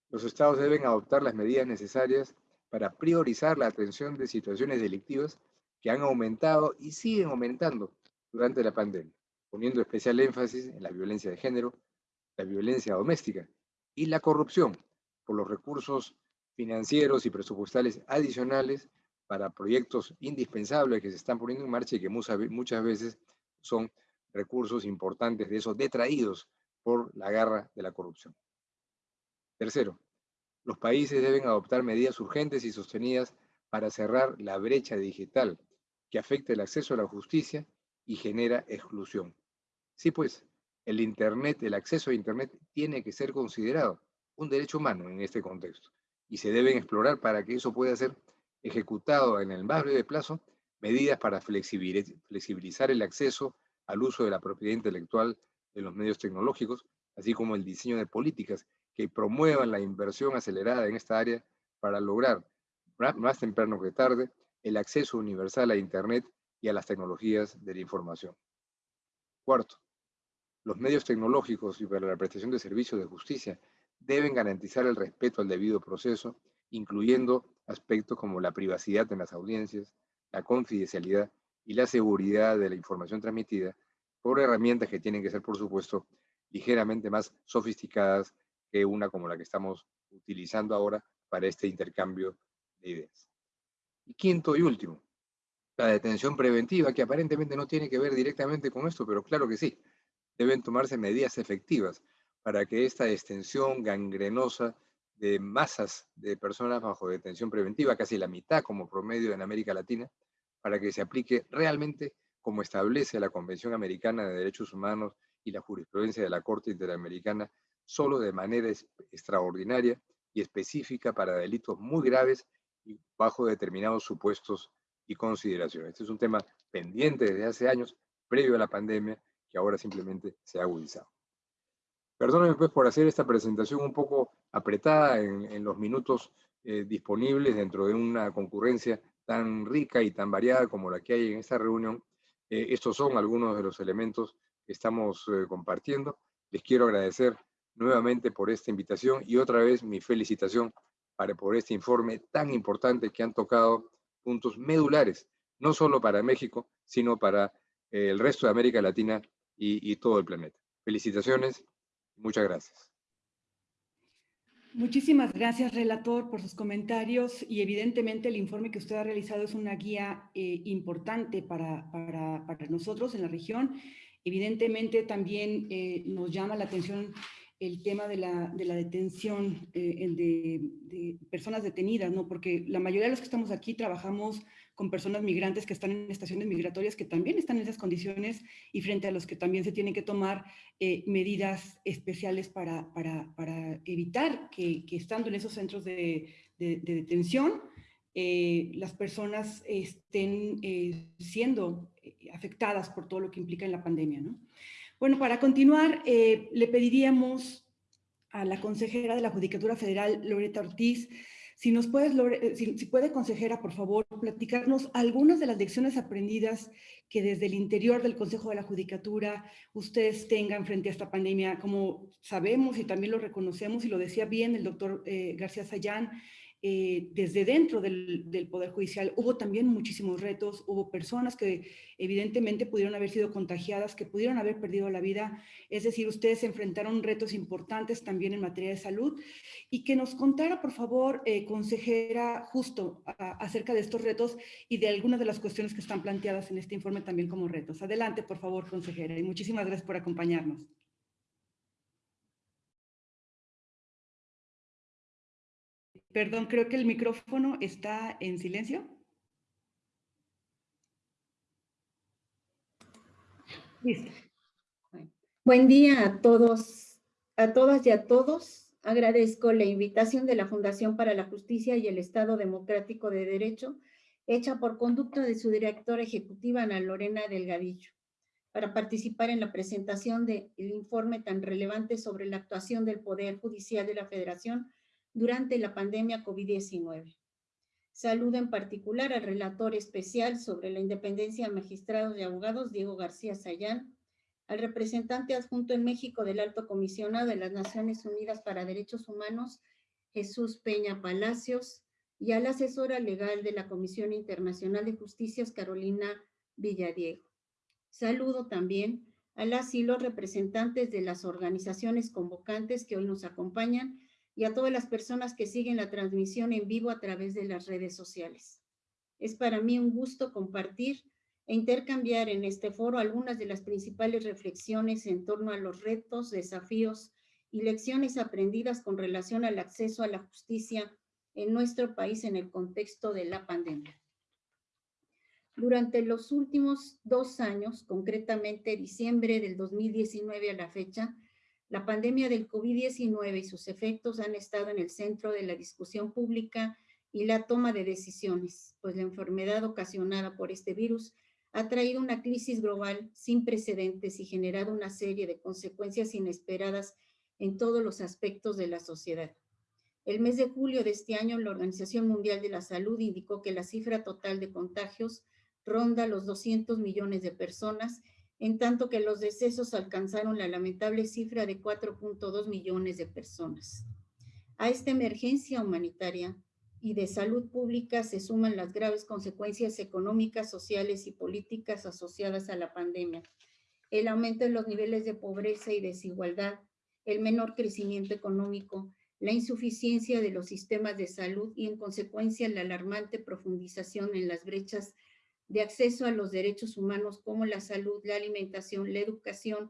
los estados deben adoptar las medidas necesarias para priorizar la atención de situaciones delictivas que han aumentado y siguen aumentando durante la pandemia, poniendo especial énfasis en la violencia de género, la violencia doméstica y la corrupción por los recursos financieros y presupuestales adicionales para proyectos indispensables que se están poniendo en marcha y que muchas veces son recursos importantes de esos detraídos por la garra de la corrupción. Tercero, los países deben adoptar medidas urgentes y sostenidas para cerrar la brecha digital que afecta el acceso a la justicia y genera exclusión. Sí, pues, el Internet, el acceso a Internet tiene que ser considerado un derecho humano en este contexto y se deben explorar para que eso pueda ser ejecutado en el más breve plazo medidas para flexibilizar el acceso al uso de la propiedad intelectual de los medios tecnológicos, así como el diseño de políticas que promuevan la inversión acelerada en esta área para lograr, más temprano que tarde, el acceso universal a Internet y a las tecnologías de la información. Cuarto, los medios tecnológicos y para la prestación de servicios de justicia deben garantizar el respeto al debido proceso, incluyendo aspectos como la privacidad en las audiencias, la confidencialidad y la seguridad de la información transmitida por herramientas que tienen que ser, por supuesto, ligeramente más sofisticadas que una como la que estamos utilizando ahora para este intercambio de ideas. Quinto y último, la detención preventiva, que aparentemente no tiene que ver directamente con esto, pero claro que sí. Deben tomarse medidas efectivas para que esta extensión gangrenosa de masas de personas bajo detención preventiva, casi la mitad como promedio en América Latina, para que se aplique realmente como establece la Convención Americana de Derechos Humanos y la jurisprudencia de la Corte Interamericana, solo de manera extraordinaria y específica para delitos muy graves y bajo determinados supuestos y consideraciones. Este es un tema pendiente desde hace años, previo a la pandemia, que ahora simplemente se ha agudizado. Perdónenme pues por hacer esta presentación un poco apretada en, los minutos eh, disponibles dentro de una concurrencia tan rica y tan variada como la que hay en esta reunión. Eh, estos son algunos de los elementos que estamos eh, compartiendo. Les quiero agradecer nuevamente por esta invitación y otra vez mi felicitación para, por este informe tan importante que han tocado puntos medulares, no solo para México, sino para el resto de América Latina y todo el planeta. Felicitaciones Muchas gracias. Muchísimas gracias, relator, por sus comentarios y evidentemente el informe que usted ha realizado es una guía eh, importante para, para, para, nosotros en la región. Evidentemente también eh, nos llama la atención el tema de la, de la detención eh, de, de, personas detenidas, ¿no? Porque la mayoría de los que estamos aquí trabajamos con personas migrantes que están en estaciones migratorias que también están en esas condiciones y frente a los que también se tienen que tomar eh, medidas especiales para, para, para evitar que, estando en esos centros de, de, detención eh, las personas estén eh, siendo afectadas por todo lo que implica en la pandemia. ¿no? Bueno, para continuar, le pediríamos a la consejera de la Judicatura Federal, Loreta Ortiz, si nos puedes, si, si, puede, consejera, por favor, platicarnos algunas de las lecciones aprendidas que desde el interior del Consejo de la Judicatura ustedes tengan frente a esta pandemia. Como sabemos y también lo reconocemos, y lo decía bien el doctor eh, García Sayán, eh, desde dentro del, Poder Judicial hubo también muchísimos retos, hubo personas que evidentemente pudieron haber sido contagiadas, que pudieron haber perdido la vida, es decir, ustedes enfrentaron retos importantes también en materia de salud y que nos contara, por favor, eh, consejera, justo acerca de estos retos y de algunas de las cuestiones que están planteadas en este informe también como retos. Adelante, por favor, consejera, y muchísimas gracias por acompañarnos. Perdón, creo que el micrófono está en silencio. Listo. Buen día a todos, a todas y a todos. Agradezco la invitación de la Fundación para la Justicia y el Estado Democrático de Derecho, hecha por conducto de su directora ejecutiva, Ana Lorena Delgadillo, para participar en la presentación del informe tan relevante sobre la actuación del Poder Judicial de la Federación durante la pandemia COVID-19. Saludo en particular al relator especial sobre la independencia de magistrados y abogados, Diego García Sayán, al representante adjunto en México del Alto Comisionado de las Naciones Unidas para Derechos Humanos, Jesús Peña Palacios, y a la asesora legal de la Comisión Internacional de Justicias, Carolina Villadiego. Saludo también a las y los representantes de las organizaciones convocantes que hoy nos acompañan y a todas las personas que siguen la transmisión en vivo a través de las redes sociales. Es para mí un gusto compartir e intercambiar en este foro algunas de las principales reflexiones en torno a los retos, desafíos y lecciones aprendidas con relación al acceso a la justicia en nuestro país en el contexto de la pandemia. Durante los últimos dos años, concretamente diciembre del 2019 a la fecha, la pandemia del COVID-19 y sus efectos han estado en el centro de la discusión pública y la toma de decisiones, pues la enfermedad ocasionada por este virus ha traído una crisis global sin precedentes y generado una serie de consecuencias inesperadas en todos los aspectos de la sociedad. El mes de julio de este año, la Organización Mundial de la Salud indicó que la cifra total de contagios ronda los 200 millones de personas en tanto que los decesos alcanzaron la lamentable cifra de 4.2 millones de personas. A esta emergencia humanitaria y de salud pública se suman las graves consecuencias económicas, sociales y políticas asociadas a la pandemia. El aumento en los niveles de pobreza y desigualdad, el menor crecimiento económico, la insuficiencia de los sistemas de salud y en consecuencia la alarmante profundización en las brechas de acceso a los derechos humanos como la salud, la alimentación, la educación,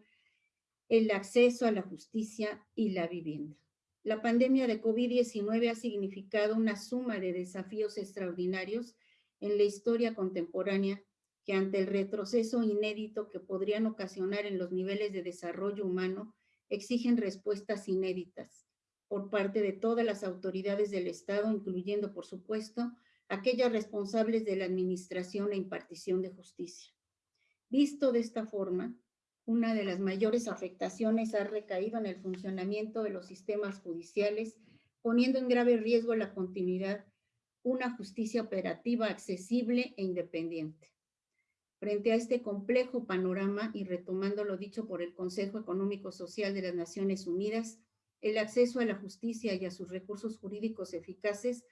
el acceso a la justicia y la vivienda. La pandemia de COVID-19 ha significado una suma de desafíos extraordinarios en la historia contemporánea que ante el retroceso inédito que podrían ocasionar en los niveles de desarrollo humano, exigen respuestas inéditas por parte de todas las autoridades del Estado, incluyendo, por supuesto, aquellas responsables de la administración e impartición de justicia. Visto de esta forma, una de las mayores afectaciones ha recaído en el funcionamiento de los sistemas judiciales, poniendo en grave riesgo la continuidad, una justicia operativa accesible e independiente. Frente a este complejo panorama y retomando lo dicho por el Consejo Económico Social de las Naciones Unidas, el acceso a la justicia y a sus recursos jurídicos eficaces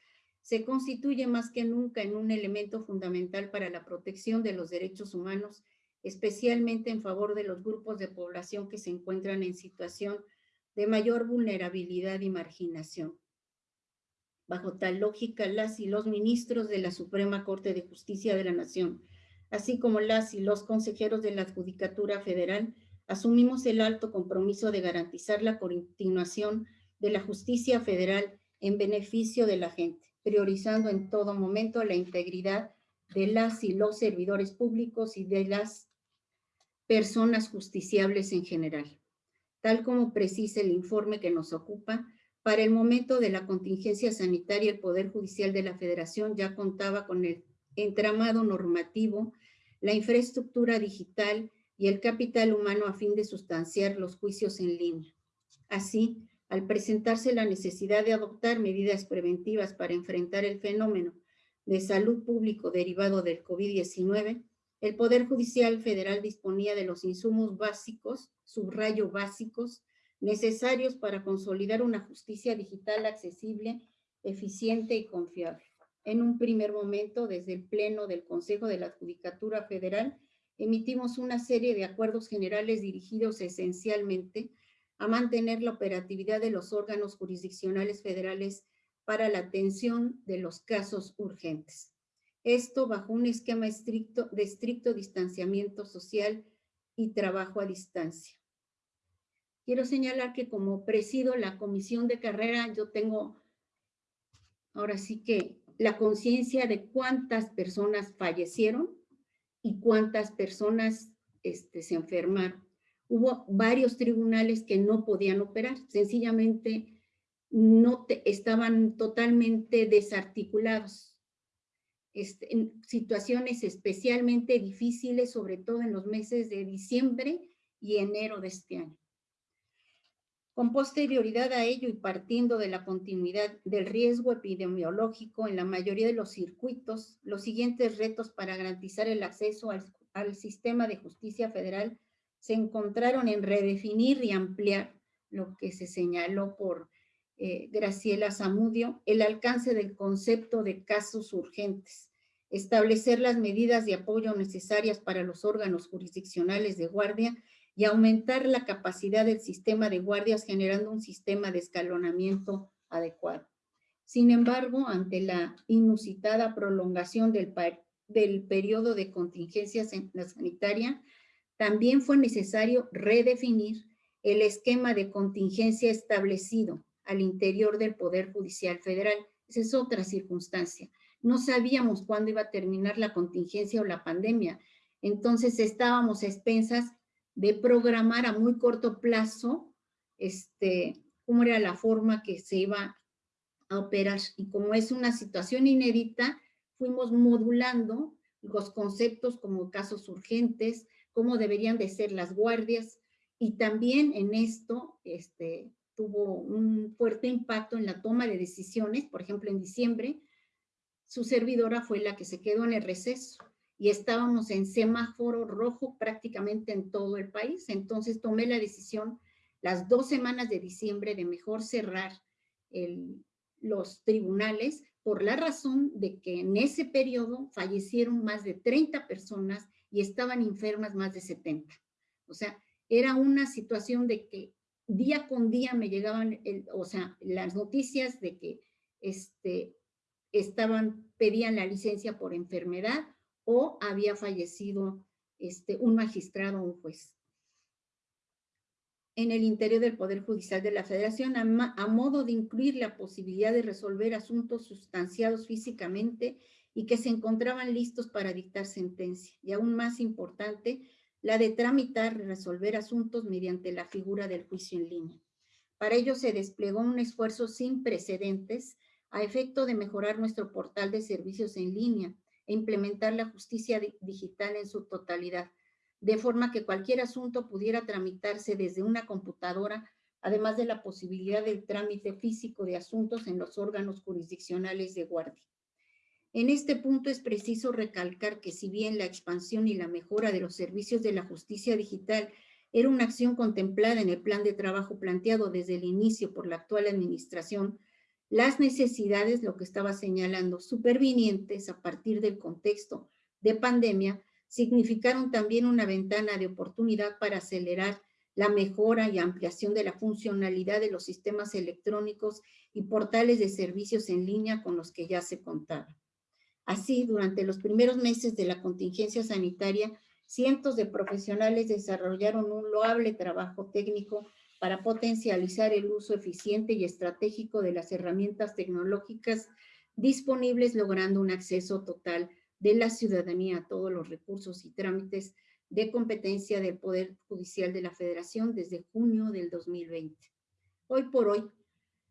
se constituye más que nunca en un elemento fundamental para la protección de los derechos humanos, especialmente en favor de los grupos de población que se encuentran en situación de mayor vulnerabilidad y marginación. Bajo tal lógica, las y los ministros de la Suprema Corte de Justicia de la Nación, así como las y los consejeros de la Judicatura Federal, asumimos el alto compromiso de garantizar la continuación de la justicia federal en beneficio de la gente priorizando en todo momento la integridad de las y los servidores públicos y de las personas justiciables en general. Tal como precisa el informe que nos ocupa, Para el momento de la contingencia sanitaria, el Poder Judicial de la Federación ya contaba con el entramado normativo, la infraestructura digital y el capital humano a fin de sustanciar los juicios en línea. Así, al presentarse la necesidad de adoptar medidas preventivas para enfrentar el fenómeno de salud público derivado del COVID-19, el Poder Judicial Federal disponía de los insumos básicos, subrayo básicos, necesarios para consolidar una justicia digital accesible, eficiente y confiable. En un primer momento, desde el Pleno del Consejo de la Judicatura Federal, emitimos una serie de acuerdos generales dirigidos esencialmente a mantener la operatividad de los órganos jurisdiccionales federales para la atención de los casos urgentes. Esto bajo un esquema estricto, de estricto distanciamiento social y trabajo a distancia. Quiero señalar que como presido la comisión de carrera, yo tengo ahora sí que la conciencia de cuántas personas fallecieron y cuántas personas este, se enfermaron. Hubo varios tribunales que no podían operar, sencillamente no estaban totalmente desarticulados. Este, en situaciones especialmente difíciles, sobre todo en los meses de diciembre y enero de este año. Con posterioridad a ello y partiendo de la continuidad del riesgo epidemiológico en la mayoría de los circuitos, los siguientes retos para garantizar el acceso al, sistema de justicia federal se encontraron en redefinir y ampliar lo que se señaló por eh, Graciela Zamudio, el alcance del concepto de casos urgentes, establecer las medidas de apoyo necesarias para los órganos jurisdiccionales de guardia y aumentar la capacidad del sistema de guardias generando un sistema de escalonamiento adecuado. Sin embargo, ante la inusitada prolongación del, del periodo de contingencia sanitaria, también fue necesario redefinir el esquema de contingencia establecido al interior del Poder Judicial Federal. Esa es otra circunstancia. No sabíamos cuándo iba a terminar la contingencia o la pandemia. Entonces estábamos expensas de programar a muy corto plazo este, cómo era la forma que se iba a operar. Y como es una situación inédita, fuimos modulando los conceptos como casos urgentes, cómo deberían de ser las guardias, y también en esto este, tuvo un fuerte impacto en la toma de decisiones, por ejemplo, en diciembre, su servidora fue la que se quedó en el receso y estábamos en semáforo rojo prácticamente en todo el país. Entonces tomé la decisión las dos semanas de diciembre de mejor cerrar los tribunales por la razón de que en ese periodo fallecieron más de 30 personas y estaban enfermas más de 70. O sea, era una situación de que día con día me llegaban, o sea, las noticias de que este, estaban, pedían la licencia por enfermedad o había fallecido este, un magistrado o un juez. En el interior del Poder Judicial de la Federación, a, a modo de incluir la posibilidad de resolver asuntos sustanciados físicamente y que se encontraban listos para dictar sentencia. Y aún más importante, la de tramitar y resolver asuntos mediante la figura del juicio en línea. Para ello se desplegó un esfuerzo sin precedentes a efecto de mejorar nuestro portal de servicios en línea, e implementar la justicia digital en su totalidad, de forma que cualquier asunto pudiera tramitarse desde una computadora, además de la posibilidad del trámite físico de asuntos en los órganos jurisdiccionales de guardia. En este punto es preciso recalcar que si bien la expansión y la mejora de los servicios de la justicia digital era una acción contemplada en el plan de trabajo planteado desde el inicio por la actual administración, las necesidades, lo que estaba señalando, supervinientes a partir del contexto de pandemia, significaron también una ventana de oportunidad para acelerar la mejora y ampliación de la funcionalidad de los sistemas electrónicos y portales de servicios en línea con los que ya se contaba. Así, durante los primeros meses de la contingencia sanitaria, cientos de profesionales desarrollaron un loable trabajo técnico para potencializar el uso eficiente y estratégico de las herramientas tecnológicas disponibles, logrando un acceso total de la ciudadanía a todos los recursos y trámites de competencia del Poder Judicial de la Federación desde junio del 2020. Hoy por hoy,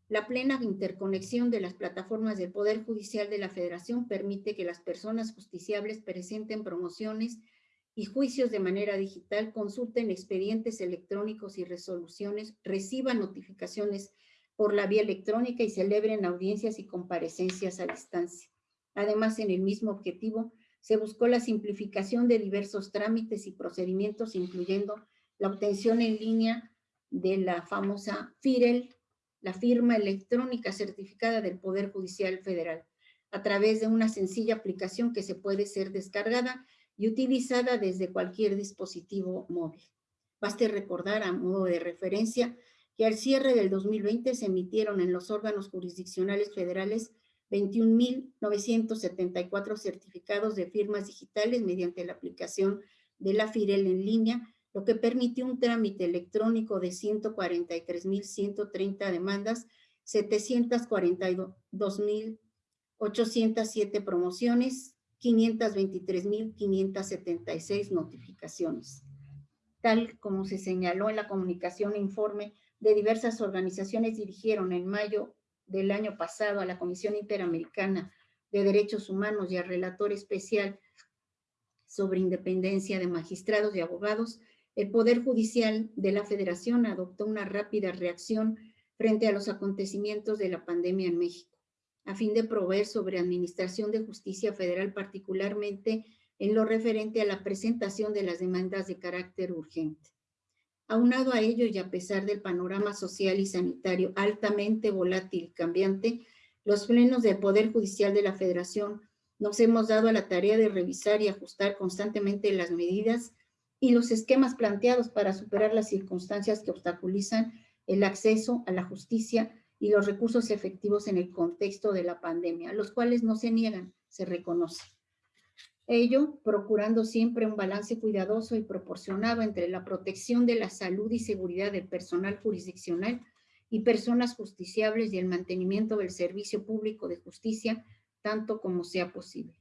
La plena interconexión de las plataformas del Poder Judicial de la Federación permite que las personas justiciables presenten promociones y juicios de manera digital, consulten expedientes electrónicos y resoluciones, reciban notificaciones por la vía electrónica y celebren audiencias y comparecencias a distancia. Además, en el mismo objetivo, se buscó la simplificación de diversos trámites y procedimientos, incluyendo la obtención en línea de la famosa FIREL, la firma electrónica certificada del Poder Judicial Federal, a través de una sencilla aplicación que se puede ser descargada y utilizada desde cualquier dispositivo móvil. Baste recordar a modo de referencia que al cierre del 2020 se emitieron en los órganos jurisdiccionales federales 21.974 certificados de firmas digitales mediante la aplicación de la FIREL en línea, lo que permitió un trámite electrónico de 143.130 demandas, 742.807 promociones, 523.576 notificaciones. Tal como se señaló en la comunicación e informe de diversas organizaciones dirigieron en mayo del año pasado a la Comisión Interamericana de Derechos Humanos y al relator especial sobre independencia de magistrados y abogados, el Poder Judicial de la Federación adoptó una rápida reacción frente a los acontecimientos de la pandemia en México, a fin de proveer sobre administración de justicia federal, particularmente en lo referente a la presentación de las demandas de carácter urgente. Aunado a ello y a pesar del panorama social y sanitario altamente volátil y cambiante, los plenos del Poder Judicial de la Federación nos hemos dado a la tarea de revisar y ajustar constantemente las medidas y los esquemas planteados para superar las circunstancias que obstaculizan el acceso a la justicia y los recursos efectivos en el contexto de la pandemia, los cuales no se niegan, se reconocen. Ello procurando siempre un balance cuidadoso y proporcionado entre la protección de la salud y seguridad del personal jurisdiccional y personas justiciables y el mantenimiento del servicio público de justicia tanto como sea posible.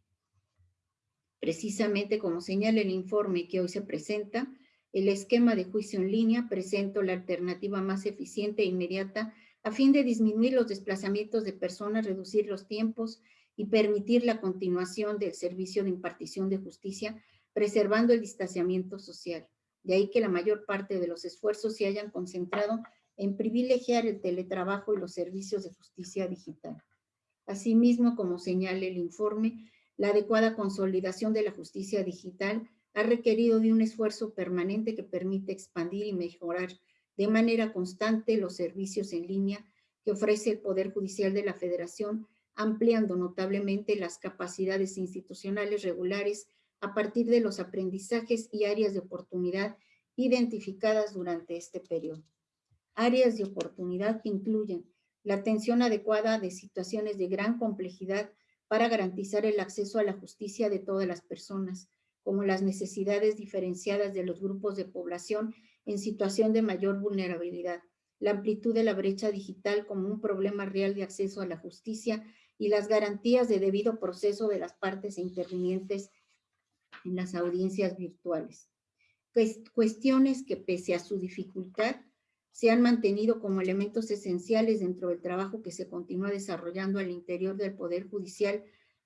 Precisamente como señala el informe que hoy se presenta, el esquema de juicio en línea presenta la alternativa más eficiente e inmediata a fin de disminuir los desplazamientos de personas, reducir los tiempos y permitir la continuación del servicio de impartición de justicia, preservando el distanciamiento social. De ahí que la mayor parte de los esfuerzos se hayan concentrado en privilegiar el teletrabajo y los servicios de justicia digital. Asimismo, como señala el informe, la adecuada consolidación de la justicia digital ha requerido de un esfuerzo permanente que permite expandir y mejorar de manera constante los servicios en línea que ofrece el Poder Judicial de la Federación, ampliando notablemente las capacidades institucionales regulares a partir de los aprendizajes y áreas de oportunidad identificadas durante este periodo. Áreas de oportunidad que incluyen la atención adecuada de situaciones de gran complejidad para garantizar el acceso a la justicia de todas las personas, como las necesidades diferenciadas de los grupos de población en situación de mayor vulnerabilidad, la amplitud de la brecha digital como un problema real de acceso a la justicia y las garantías de debido proceso de las partes intervinientes en las audiencias virtuales. Cuestiones que pese a su dificultad se han mantenido como elementos esenciales dentro del trabajo que se continúa desarrollando al interior del Poder Judicial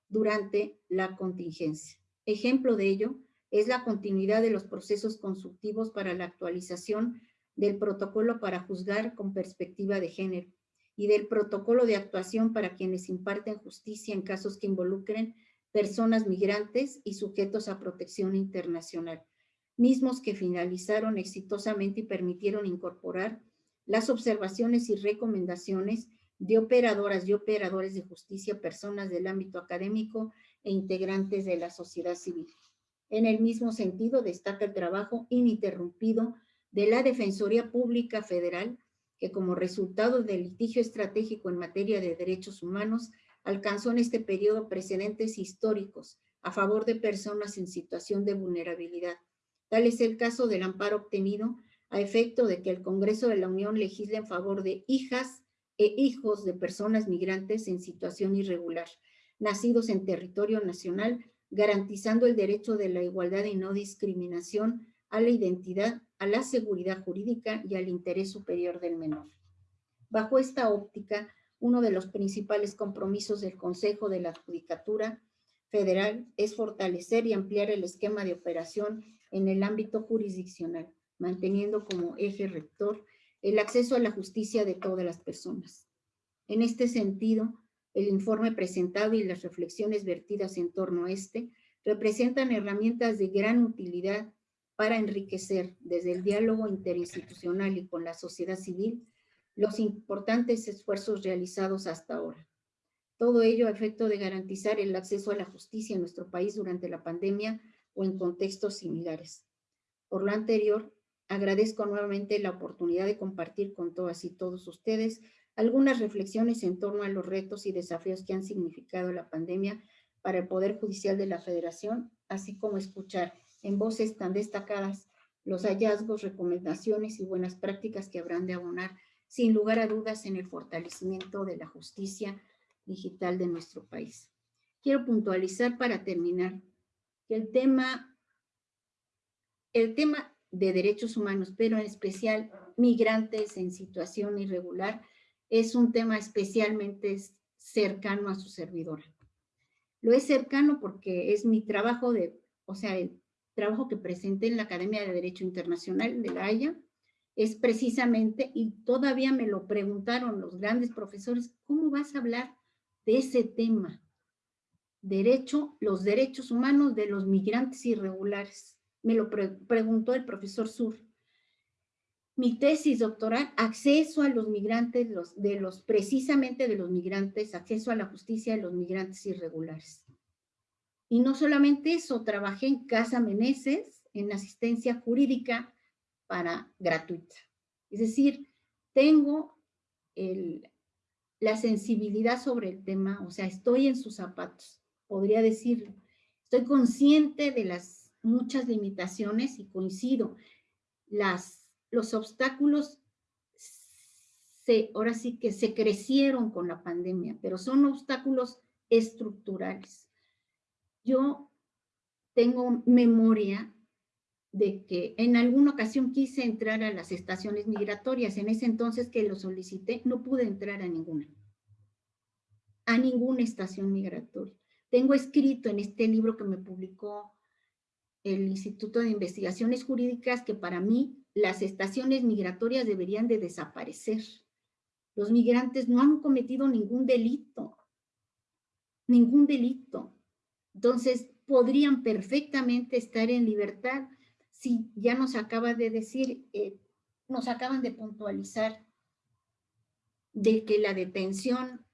durante la contingencia. Ejemplo de ello es la continuidad de los procesos consultivos para la actualización del protocolo para juzgar con perspectiva de género y del protocolo de actuación para quienes imparten justicia en casos que involucren personas migrantes y sujetos a protección internacional mismos que finalizaron exitosamente y permitieron incorporar las observaciones y recomendaciones de operadoras y operadores de justicia, personas del ámbito académico e integrantes de la sociedad civil. En el mismo sentido, destaca el trabajo ininterrumpido de la Defensoría Pública Federal, que como resultado del litigio estratégico en materia de derechos humanos, alcanzó en este periodo precedentes históricos a favor de personas en situación de vulnerabilidad, Tal es el caso del amparo obtenido a efecto de que el Congreso de la Unión legisle en favor de hijas e hijos de personas migrantes en situación irregular, nacidos en territorio nacional, garantizando el derecho de la igualdad y no discriminación a la identidad, a la seguridad jurídica y al interés superior del menor. Bajo esta óptica, uno de los principales compromisos del Consejo de la Judicatura Federal es fortalecer y ampliar el esquema de operación en el ámbito jurisdiccional, manteniendo como eje rector el acceso a la justicia de todas las personas. En este sentido, el informe presentado y las reflexiones vertidas en torno a este representan herramientas de gran utilidad para enriquecer desde el diálogo interinstitucional y con la sociedad civil los importantes esfuerzos realizados hasta ahora. Todo ello a efecto de garantizar el acceso a la justicia en nuestro país durante la pandemia o en contextos similares. Por lo anterior, agradezco nuevamente la oportunidad de compartir con todas y todos ustedes algunas reflexiones en torno a los retos y desafíos que han significado la pandemia para el Poder Judicial de la Federación, así como escuchar en voces tan destacadas los hallazgos, recomendaciones y buenas prácticas que habrán de abonar sin lugar a dudas en el fortalecimiento de la justicia digital de nuestro país. Quiero puntualizar para terminar el tema, el tema de derechos humanos, pero en especial migrantes en situación irregular, es un tema especialmente cercano a su servidora. Lo es cercano porque es mi trabajo de, o sea, el trabajo que presenté en la Academia de Derecho Internacional de La Haya, es precisamente, y todavía me lo preguntaron los grandes profesores, ¿cómo vas a hablar de ese tema? Derecho, los derechos humanos de los migrantes irregulares. Me lo preguntó el profesor Sur. Mi tesis doctoral, acceso a los migrantes, de los, precisamente de los migrantes, acceso a la justicia de los migrantes irregulares. Y no solamente eso, trabajé en Casa Meneses, en asistencia jurídica para gratuita. Es decir, tengo la sensibilidad sobre el tema, o sea, estoy en sus zapatos, podría decirlo. Estoy consciente de las muchas limitaciones y coincido. Las, los obstáculos se, ahora sí que se crecieron con la pandemia, pero son obstáculos estructurales. Yo tengo memoria de que en alguna ocasión quise entrar a las estaciones migratorias. En ese entonces que lo solicité, no pude entrar a ninguna. A ninguna estación migratoria. Tengo escrito en este libro que me publicó el Instituto de Investigaciones Jurídicas que para mí las estaciones migratorias deberían de desaparecer. Los migrantes no han cometido ningún delito. Ningún delito. Entonces, podrían perfectamente estar en libertad. Si ya nos acaba de decir, eh, nos acaban de puntualizar de que la detención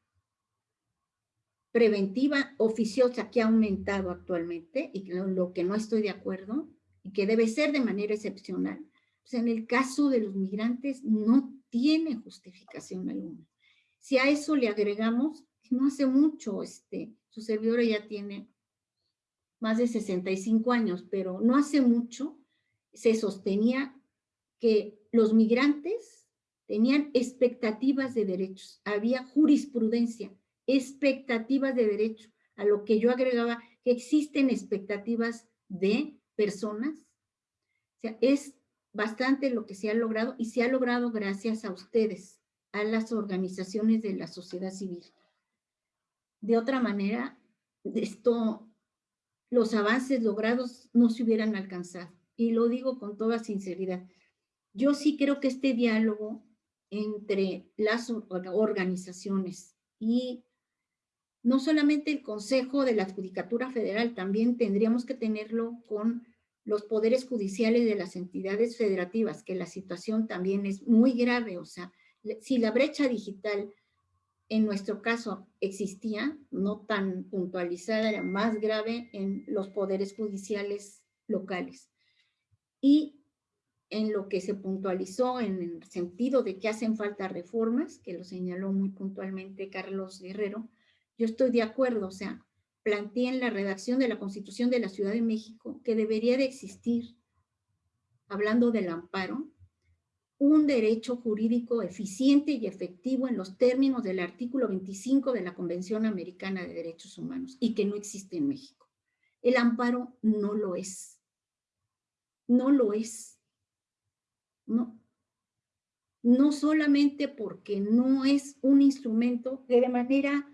preventiva oficiosa que ha aumentado actualmente, y lo, que no estoy de acuerdo, y que debe ser de manera excepcional, pues en el caso de los migrantes no tiene justificación alguna. Si a eso le agregamos, no hace mucho, este, su servidora ya tiene más de 65 años, pero no hace mucho se sostenía que los migrantes tenían expectativas de derechos, había jurisprudencia, expectativas de derecho, a lo que yo agregaba que existen expectativas de personas. Es bastante lo que se ha logrado y se ha logrado gracias a ustedes, a las organizaciones de la sociedad civil. De otra manera, esto los avances logrados no se hubieran alcanzado. Y lo digo con toda sinceridad. Yo sí creo que este diálogo entre las organizaciones y no solamente el Consejo de la Judicatura Federal, también tendríamos que tenerlo con los poderes judiciales de las entidades federativas, que la situación también es muy grave. O sea, si la brecha digital en nuestro caso existía, no tan puntualizada, era más grave en los poderes judiciales locales. Y en lo que se puntualizó en el sentido de que hacen falta reformas, que lo señaló muy puntualmente Carlos Guerrero, yo estoy de acuerdo, o sea, planteé en la redacción de la Constitución de la Ciudad de México que debería de existir, hablando del amparo, un derecho jurídico eficiente y efectivo en los términos del artículo 25 de la Convención Americana de Derechos Humanos y que no existe en México. El amparo no lo es. No lo es. No. no solamente porque no es un instrumento que de manera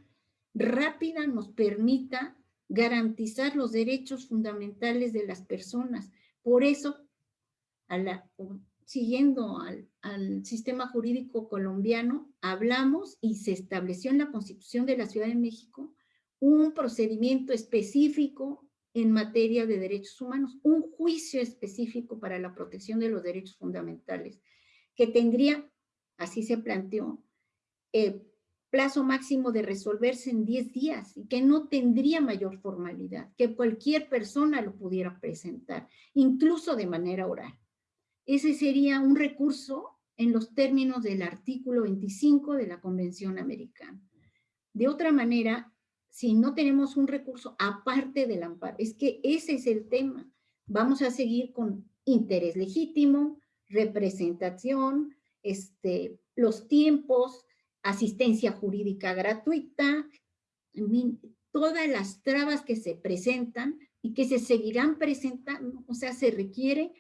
rápida nos permita garantizar los derechos fundamentales de las personas. Por eso, siguiendo al, sistema jurídico colombiano, hablamos y se estableció en la Constitución de la Ciudad de México un procedimiento específico en materia de derechos humanos, un juicio específico para la protección de los derechos fundamentales, que tendría, así se planteó, eh, plazo máximo de resolverse en 10 días y que no tendría mayor formalidad, que cualquier persona lo pudiera presentar, incluso de manera oral. Ese sería un recurso en los términos del artículo 25 de la Convención Americana. De otra manera, si no tenemos un recurso aparte del amparo, es que ese es el tema. Vamos a seguir con interés legítimo, representación, este, los tiempos, asistencia jurídica gratuita, todas las trabas que se presentan y que se seguirán presentando, o sea, se requiere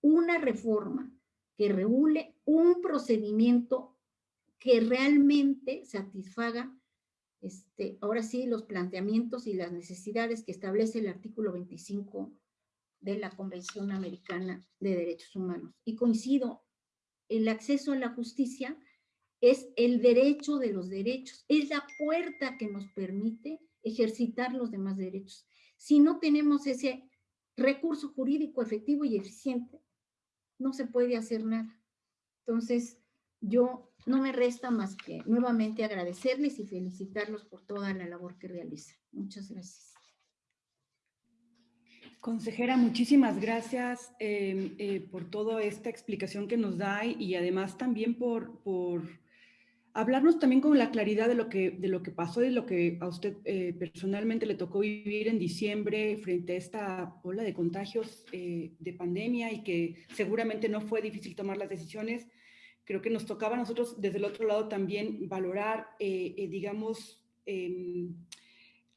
una reforma que regule un procedimiento que realmente satisfaga, este, ahora sí, los planteamientos y las necesidades que establece el artículo 25 de la Convención Americana de Derechos Humanos. Y coincido, el acceso a la justicia es el derecho de los derechos, es la puerta que nos permite ejercitar los demás derechos. Si no tenemos ese recurso jurídico efectivo y eficiente, no se puede hacer nada. Entonces, yo no me resta más que nuevamente agradecerles y felicitarlos por toda la labor que realizan. Muchas gracias. Consejera, muchísimas gracias eh, eh, por toda esta explicación que nos da y además también por, por hablarnos también con la claridad de lo que, de lo que pasó y lo que a usted eh, personalmente le tocó vivir en diciembre frente a esta ola de contagios eh, de pandemia y que seguramente no fue difícil tomar las decisiones. Creo que nos tocaba a nosotros desde el otro lado también valorar, eh, digamos, em,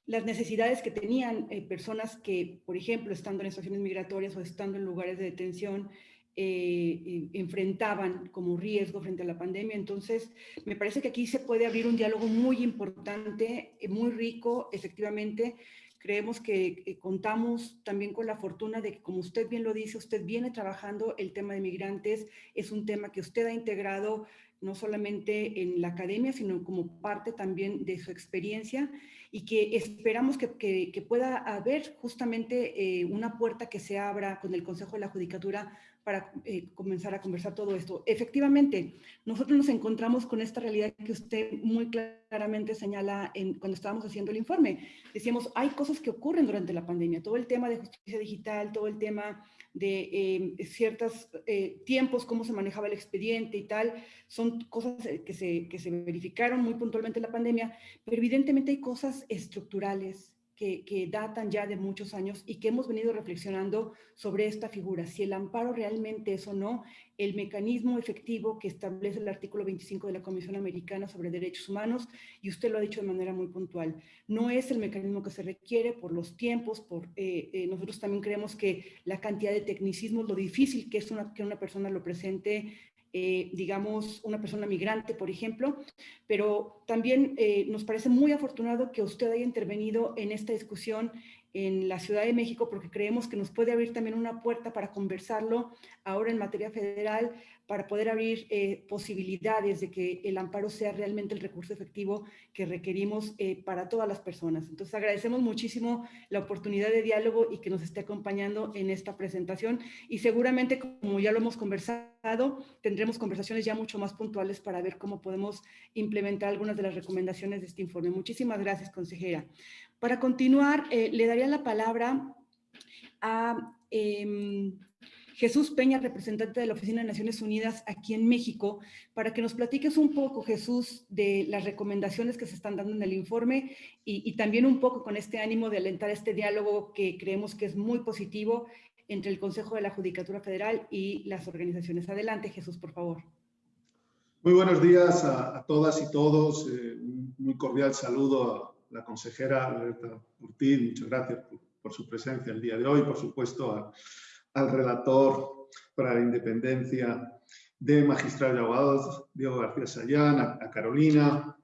las necesidades que tenían personas que, por ejemplo, estando en estaciones migratorias o estando en lugares de detención, eh, enfrentaban como riesgo frente a la pandemia. Entonces, me parece que aquí se puede abrir un diálogo muy importante, eh, muy rico, efectivamente. Creemos que eh, contamos también con la fortuna de que, como usted bien lo dice, usted viene trabajando el tema de migrantes, es un tema que usted ha integrado no solamente en la academia, sino como parte también de su experiencia y que esperamos que, que, pueda haber justamente una puerta que se abra con el Consejo de la Judicatura para eh, comenzar a conversar todo esto. Efectivamente, nosotros nos encontramos con esta realidad que usted muy claramente señala en, cuando estábamos haciendo el informe. Decíamos, hay cosas que ocurren durante la pandemia, todo el tema de justicia digital, todo el tema de eh, ciertos eh, tiempos, cómo se manejaba el expediente y tal, son cosas que se, que se verificaron muy puntualmente en la pandemia, pero evidentemente hay cosas estructurales, que, datan ya de muchos años y que hemos venido reflexionando sobre esta figura, si el amparo realmente es o no el mecanismo efectivo que establece el artículo 25 de la Comisión Americana sobre Derechos Humanos, y usted lo ha dicho de manera muy puntual, no es el mecanismo que se requiere por los tiempos, por eh, eh, nosotros también creemos que la cantidad de tecnicismos, lo difícil que es una, que una persona lo presente eh, digamos, una persona migrante, por ejemplo, pero también eh, nos parece muy afortunado que usted haya intervenido en esta discusión en la Ciudad de México porque creemos que nos puede abrir también una puerta para conversarlo ahora en materia federal, para poder abrir eh, posibilidades de que el amparo sea realmente el recurso efectivo que requerimos eh, para todas las personas. Entonces agradecemos muchísimo la oportunidad de diálogo y que nos esté acompañando en esta presentación y seguramente como ya lo hemos conversado, tendremos conversaciones ya mucho más puntuales para ver cómo podemos implementar algunas de las recomendaciones de este informe. Muchísimas gracias, consejera. Para continuar, eh, le daría la palabra a em, Jesús Peña, representante de la Oficina de Naciones Unidas aquí en México, para que nos platiques un poco, Jesús, de las recomendaciones que se están dando en el informe y, también un poco con este ánimo de alentar este diálogo que creemos que es muy positivo entre el Consejo de la Judicatura Federal y las organizaciones. Adelante, Jesús, por favor. Muy buenos días a, todas y todos. Eh, un muy cordial saludo a la consejera Loreta Ortiz, muchas gracias por, su presencia el día de hoy, por supuesto al relator para la independencia de magistrados y abogados, Diego García Sayán, a, Carolina,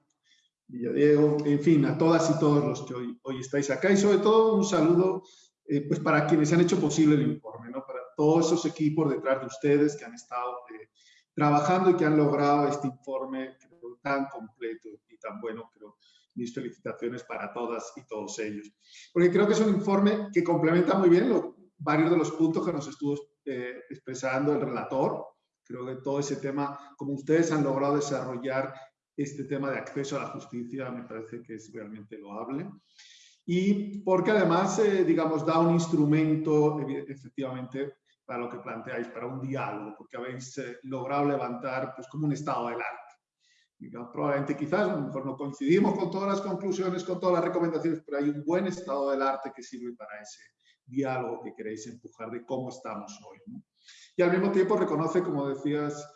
Villadiego, en fin, a todas y todos los que hoy, hoy estáis acá y sobre todo un saludo eh, pues para quienes han hecho posible el informe, ¿no? para todos esos equipos detrás de ustedes que han estado eh, trabajando y que han logrado este informe tan completo y tan bueno, creo. Mis felicitaciones para todas y todos ellos. Porque creo que es un informe que complementa muy bien varios de los puntos que nos estuvo eh, expresando el relator. Creo que todo ese tema, como ustedes han logrado desarrollar este tema de acceso a la justicia, me parece que es realmente loable. Y porque además, eh, digamos, da un instrumento, efectivamente, para lo que planteáis, para un diálogo, porque habéis eh, logrado levantar pues, como un estado del arte. Probablemente quizás a lo mejor no coincidimos con todas las conclusiones, con todas las recomendaciones, pero hay un buen estado del arte que sirve para ese diálogo que queréis empujar de cómo estamos hoy. Y al mismo tiempo reconoce, como decías,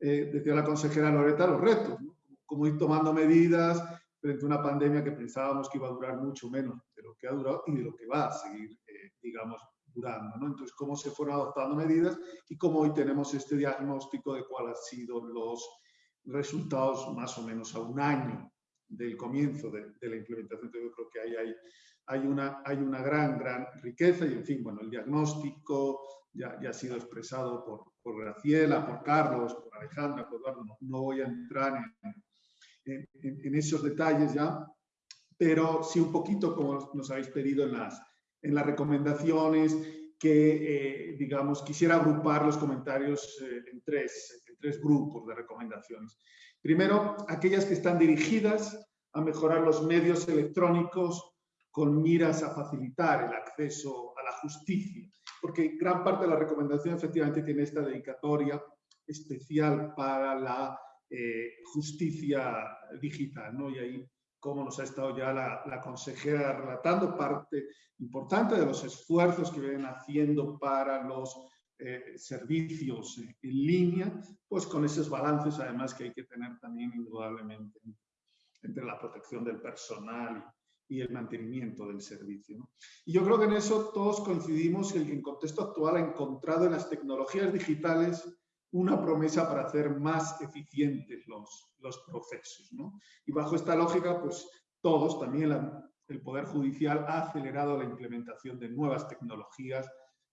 eh, decía la consejera Loreta, los retos, ¿no? como ir tomando medidas frente a una pandemia que pensábamos que iba a durar mucho menos de lo que ha durado y de lo que va a seguir, eh, digamos, durando. ¿no? Entonces, cómo se fueron adoptando medidas y cómo hoy tenemos este diagnóstico de cuáles han sido los resultados más o menos a un año del comienzo de, la implementación. Entonces, yo creo que ahí hay, hay, una, hay una gran, gran riqueza y, en fin, bueno, el diagnóstico ya, ya ha sido expresado por, por Graciela, por Carlos, por Alejandra, por Eduardo. No, voy a entrar en, en, en, esos detalles ya, pero sí un poquito como nos habéis pedido en las, en las recomendaciones, que, eh, digamos, quisiera agrupar los comentarios eh, en, tres, tres grupos de recomendaciones. Primero, aquellas que están dirigidas a mejorar los medios electrónicos con miras a facilitar el acceso a la justicia, porque gran parte de la recomendación efectivamente tiene esta dedicatoria especial para la eh, justicia digital, ¿no? Y ahí como nos ha estado ya la, consejera relatando, parte importante de los esfuerzos que vienen haciendo para los eh, servicios en línea, pues con esos balances además que hay que tener también indudablemente entre la protección del personal y, el mantenimiento del servicio. Y yo creo que en eso todos coincidimos que el contexto actual ha encontrado en las tecnologías digitales una promesa para hacer más eficientes los, los procesos. Y bajo esta lógica, pues todos, también el Poder Judicial ha acelerado la implementación de nuevas tecnologías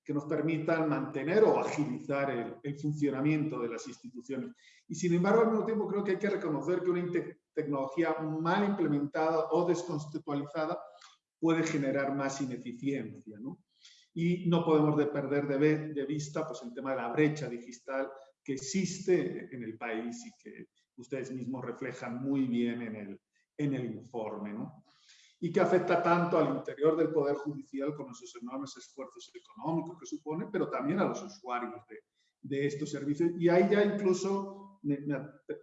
que nos permitan mantener o agilizar el, el, funcionamiento de las instituciones. Y sin embargo, al mismo tiempo creo que hay que reconocer que una tecnología mal implementada o desconceptualizada puede generar más ineficiencia. ¿no? Y no podemos de perder de, de vista pues, el tema de la brecha digital que existe en el país y que ustedes mismos reflejan muy bien en el, en el informe, ¿no? Y que afecta tanto al interior del Poder Judicial con esos enormes esfuerzos económicos que supone, pero también a los usuarios de, de estos servicios. Y ahí ya incluso me,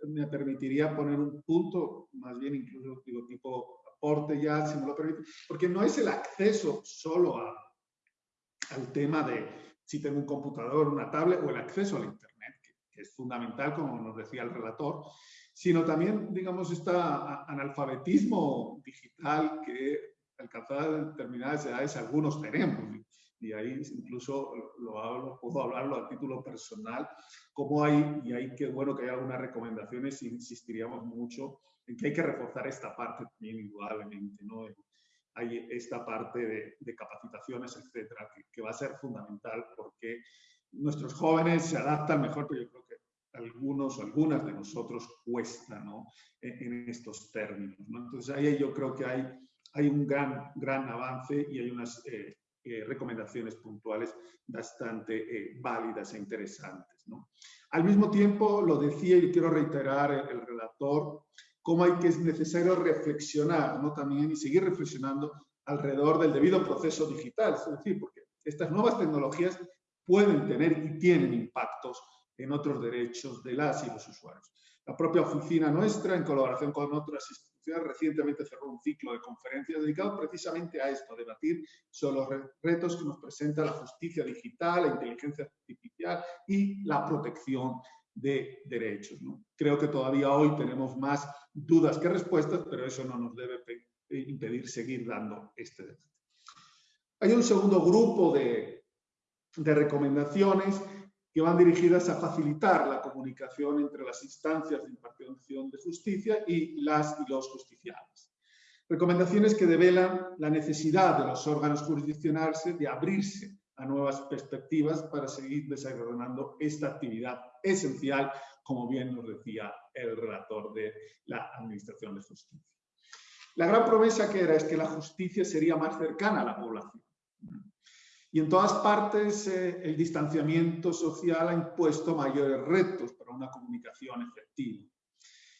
me, permitiría poner un punto, más bien incluso digo, tipo aporte ya, si me lo permite, porque no es el acceso solo a, al tema de si tengo un computador, una tablet o el acceso al Internet que es fundamental, como nos decía el relator, sino también, digamos, este analfabetismo digital que alcanzada determinadas edades algunos tenemos. Y ahí incluso lo hablo, puedo hablarlo a título personal, como hay, y hay que bueno que hay algunas recomendaciones, insistiríamos mucho en que hay que reforzar esta parte también indudablemente, ¿no? Hay esta parte de, capacitaciones, etcétera, que, que, va a ser fundamental porque nuestros jóvenes se adaptan mejor, pero yo creo que algunos algunas de nosotros cuesta ¿no? en, estos términos. ¿no? Entonces ahí yo creo que hay, hay un gran, gran avance y hay unas eh, eh, recomendaciones puntuales bastante eh, válidas e interesantes. ¿no? Al mismo tiempo, lo decía y quiero reiterar el, el relator, cómo hay que es necesario reflexionar ¿no? también y seguir reflexionando alrededor del debido proceso digital, es decir, porque estas nuevas tecnologías pueden tener y tienen impactos en otros derechos de las y los usuarios. La propia oficina nuestra, en colaboración con otras instituciones, recientemente cerró un ciclo de conferencias dedicado precisamente a esto, a debatir sobre los retos que nos presenta la justicia digital, la inteligencia artificial y la protección de derechos. ¿no? Creo que todavía hoy tenemos más dudas que respuestas, pero eso no nos debe impedir seguir dando este debate. Hay un segundo grupo de, de recomendaciones que van dirigidas a facilitar la comunicación entre las instancias de impartición de justicia y las y los justiciables. Recomendaciones que develan la necesidad de los órganos jurisdiccionales de abrirse a nuevas perspectivas para seguir desarrollando esta actividad esencial, como bien nos decía el relator de la Administración de Justicia. La gran promesa que era es que la justicia sería más cercana a la población. Y en todas partes eh, el distanciamiento social ha impuesto mayores retos para una comunicación efectiva.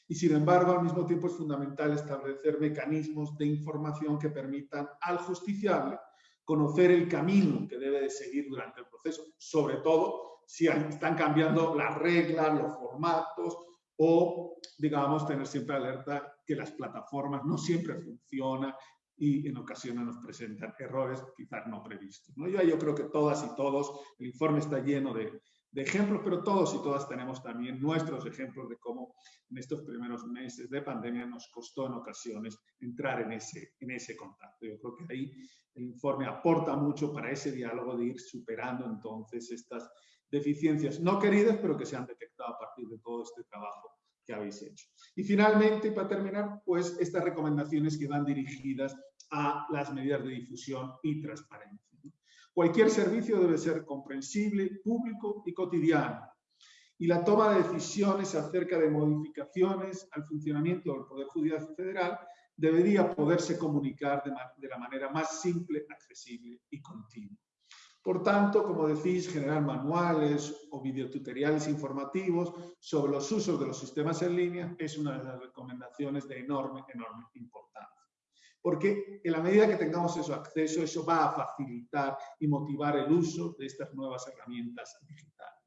Y sin embargo al mismo tiempo es fundamental establecer mecanismos de información que permitan al justiciable conocer el camino que debe de seguir durante el proceso, sobre todo si están cambiando las reglas, los formatos o, digamos, tener siempre alerta que las plataformas no siempre funcionan y en ocasiones nos presentan errores quizás no previstos. ¿no? Yo, yo creo que todas y todos, el informe está lleno de, de ejemplos, pero todos y todas tenemos también nuestros ejemplos de cómo en estos primeros meses de pandemia nos costó en ocasiones entrar en ese, en ese contacto. Yo creo que ahí el informe aporta mucho para ese diálogo de ir superando entonces estas deficiencias no queridas, pero que se han detectado a partir de todo este trabajo que habéis hecho. Y finalmente, para terminar, pues estas recomendaciones que van dirigidas a las medidas de difusión y transparencia. Cualquier servicio debe ser comprensible, público y cotidiano. Y la toma de decisiones acerca de modificaciones al funcionamiento del Poder Judicial Federal debería poderse comunicar de, la manera más simple, accesible y continua. Por tanto, como decís, generar manuales o videotutoriales informativos sobre los usos de los sistemas en línea es una de las recomendaciones de enorme, enorme importancia porque en la medida que tengamos eso acceso, eso va a facilitar y motivar el uso de estas nuevas herramientas digitales.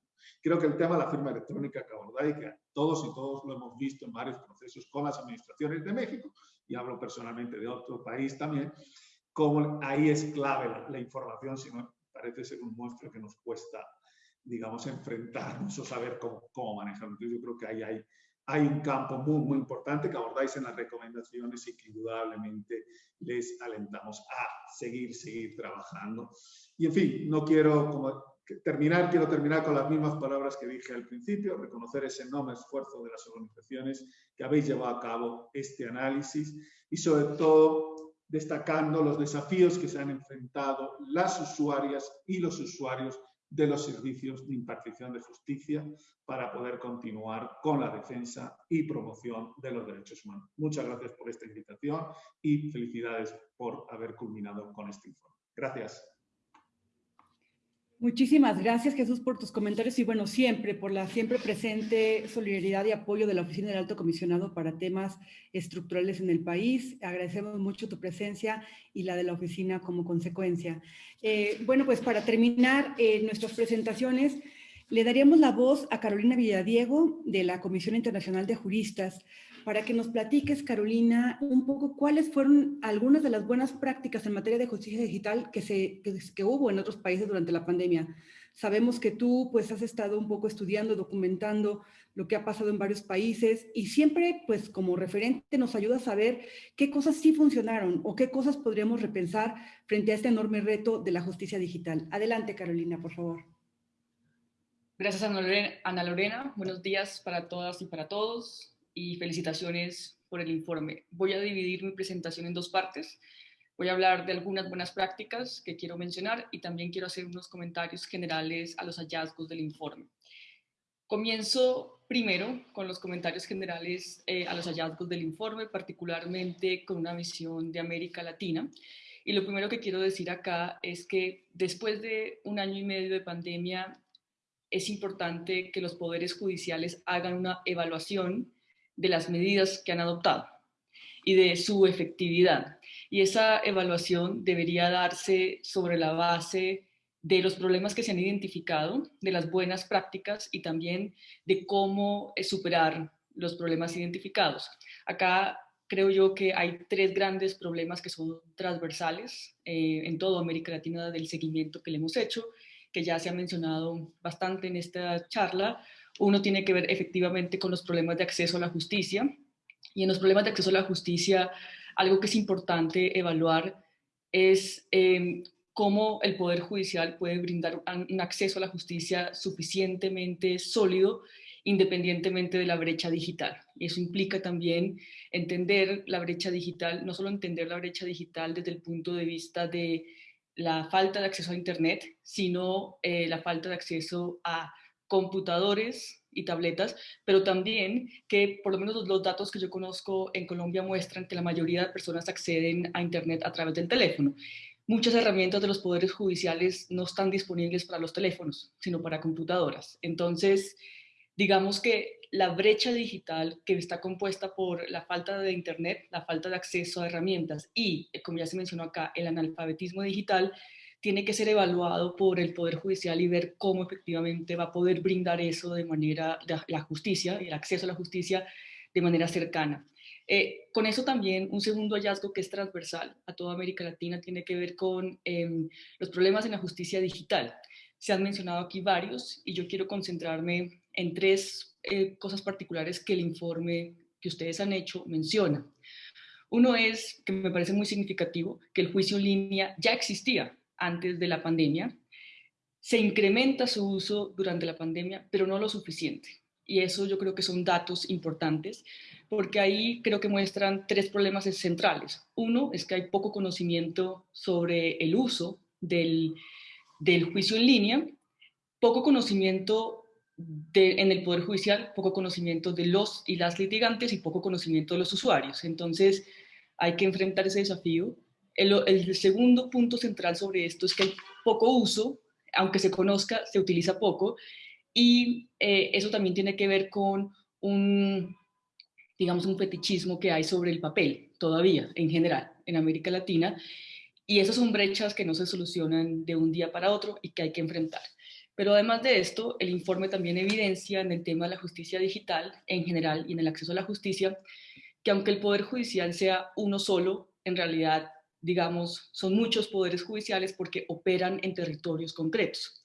Creo que el tema de la firma electrónica que abordáis, que todos y todos lo hemos visto en varios procesos con las administraciones de México, y hablo personalmente de otro país también, como ahí es clave la, información, si parece ser un monstruo que nos cuesta, digamos, enfrentarnos o saber cómo, cómo manejarlo. Entonces yo creo que ahí hay hay un campo muy, muy importante que abordáis en las recomendaciones y que indudablemente les alentamos a seguir, seguir trabajando. Y en fin, no quiero como terminar, quiero terminar con las mismas palabras que dije al principio, reconocer ese enorme esfuerzo de las organizaciones que habéis llevado a cabo este análisis y sobre todo destacando los desafíos que se han enfrentado las usuarias y los usuarios de los servicios de impartición de justicia para poder continuar con la defensa y promoción de los derechos humanos. Muchas gracias por esta invitación y felicidades por haber culminado con este informe. Gracias. Muchísimas gracias, Jesús, por tus comentarios y, bueno, siempre, por la siempre presente solidaridad y apoyo de la Oficina del Alto Comisionado para temas estructurales en el país. Agradecemos mucho tu presencia y la de la oficina como consecuencia. Eh, bueno, pues para terminar eh, nuestras presentaciones, le daríamos la voz a Carolina Villadiego de la Comisión Internacional de Juristas para que nos platiques, Carolina, un poco cuáles fueron algunas de las buenas prácticas en materia de justicia digital que, se, que, hubo en otros países durante la pandemia. Sabemos que tú pues has estado un poco estudiando, documentando lo que ha pasado en varios países y siempre pues como referente nos ayuda a saber qué cosas sí funcionaron o qué cosas podríamos repensar frente a este enorme reto de la justicia digital. Adelante Carolina, por favor. Gracias Ana. Ana Lorena. Buenos días para todas y para todos y felicitaciones por el informe. Voy a dividir mi presentación en dos partes. Voy a hablar de algunas buenas prácticas que quiero mencionar y también quiero hacer unos comentarios generales a los hallazgos del informe. Comienzo primero con los comentarios generales eh, a los hallazgos del informe, particularmente con una visión de América Latina. Y lo primero que quiero decir acá es que después de un año y medio de pandemia, es importante que los poderes judiciales hagan una evaluación de las medidas que han adoptado y de su efectividad. Y esa evaluación debería darse sobre la base de los problemas que se han identificado, de las buenas prácticas y también de cómo eh, superar los problemas identificados. Acá creo yo que hay tres grandes problemas que son transversales eh, en toda América Latina del seguimiento que le hemos hecho, que ya se ha mencionado bastante en esta charla. Uno tiene que ver efectivamente con los problemas de acceso a la justicia. Y en los problemas de acceso a la justicia, algo que es importante evaluar es em, cómo el Poder Judicial puede brindar un acceso a la justicia suficientemente sólido independientemente de la brecha digital. Y eso implica también entender la brecha digital, no solo entender la brecha digital desde el punto de vista de la falta de acceso a Internet, sino eh, la falta de acceso a computadores y tabletas, pero también que por lo menos los datos que yo conozco en Colombia muestran que la mayoría de personas acceden a Internet a través del teléfono. Muchas herramientas de los poderes judiciales no están disponibles para los teléfonos, sino para computadoras. Entonces, digamos que la brecha digital que está compuesta por la falta de Internet, la falta de acceso a herramientas y, como ya se mencionó acá, el analfabetismo digital, tiene que ser evaluado por el Poder Judicial y ver cómo efectivamente va a poder brindar eso de manera, la justicia, el acceso a la justicia de manera cercana. Eh, con eso también un segundo hallazgo que es transversal a toda América Latina tiene que ver con em, los problemas en la justicia digital. Se han mencionado aquí varios y yo quiero concentrarme en tres eh, cosas particulares que el informe que ustedes han hecho menciona. Uno es, que me parece muy significativo, que el juicio en línea ya existía antes de la pandemia, se incrementa su uso durante la pandemia, pero no lo suficiente. Y eso yo creo que son datos importantes, porque ahí creo que muestran tres problemas centrales. Uno es que hay poco conocimiento sobre el uso del, del juicio en línea, poco conocimiento en el Poder Judicial, poco conocimiento de los y las litigantes y poco conocimiento de los usuarios. Entonces, hay que enfrentar ese desafío. El, segundo punto central sobre esto es que hay poco uso, aunque se conozca, se utiliza poco, y eh, eso también tiene que ver con un, digamos, un fetichismo que hay sobre el papel, todavía, en general, en América Latina, y esas son brechas que no se solucionan de un día para otro y que hay que enfrentar. Pero además de esto, el informe también evidencia en el tema de la justicia digital en general y en el acceso a la justicia, que aunque el Poder Judicial sea uno solo, en realidad, digamos, son muchos poderes judiciales porque operan en territorios concretos.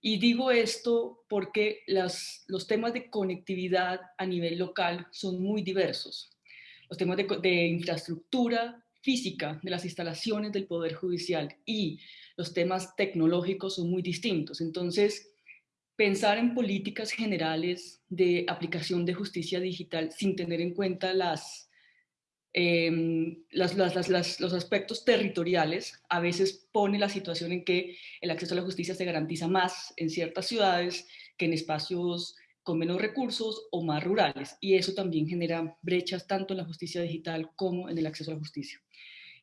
Y digo esto porque los temas de conectividad a nivel local son muy diversos. Los temas de infraestructura física de las instalaciones del Poder Judicial y los temas tecnológicos son muy distintos. Entonces, pensar en políticas generales de aplicación de justicia digital sin tener en cuenta las, em, los aspectos territoriales a veces pone la situación en que el acceso a la justicia se garantiza más en ciertas ciudades que en espacios con menos recursos o más rurales. Y eso también genera brechas tanto en la justicia digital como en el acceso a la justicia.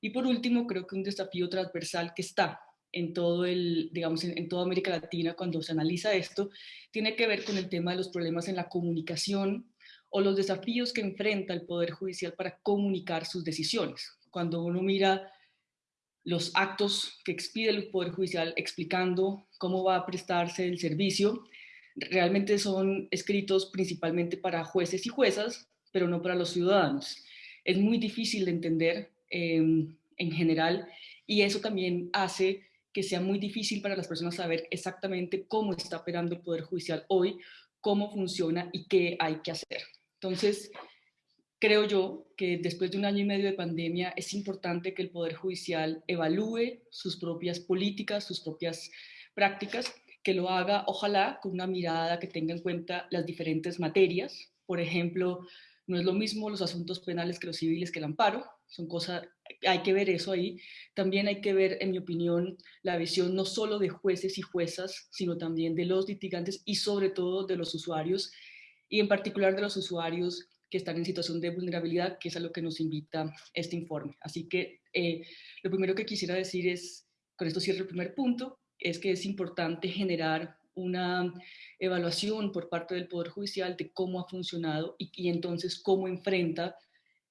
Y por último, creo que un desafío transversal que está en todo el, digamos, en, toda América Latina cuando se analiza esto, tiene que ver con el tema de los problemas en la comunicación o los desafíos que enfrenta el Poder Judicial para comunicar sus decisiones. Cuando uno mira los actos que expide el Poder Judicial explicando cómo va a prestarse el servicio, realmente son escritos principalmente para jueces y juezas, pero no para los ciudadanos. Es muy difícil de entender eh, en general y eso también hace que sea muy difícil para las personas saber exactamente cómo está operando el Poder Judicial hoy, cómo funciona y qué hay que hacer. Entonces, creo yo que después de un año y medio de pandemia es importante que el Poder Judicial evalúe sus propias políticas, sus propias prácticas, que lo haga, ojalá, con una mirada que tenga en cuenta las diferentes materias. Por ejemplo, no es lo mismo los asuntos penales que los civiles que el amparo, son cosas, hay que ver eso ahí. También hay que ver, en mi opinión, la visión no solo de jueces y juezas, sino también de los litigantes y sobre todo de los usuarios, y en particular de los usuarios que están en situación de vulnerabilidad, que es a lo que nos invita este informe. Así que eh, lo primero que quisiera decir es, con esto cierro el primer punto, es que es importante generar una evaluación por parte del Poder Judicial de cómo ha funcionado y, y entonces cómo enfrenta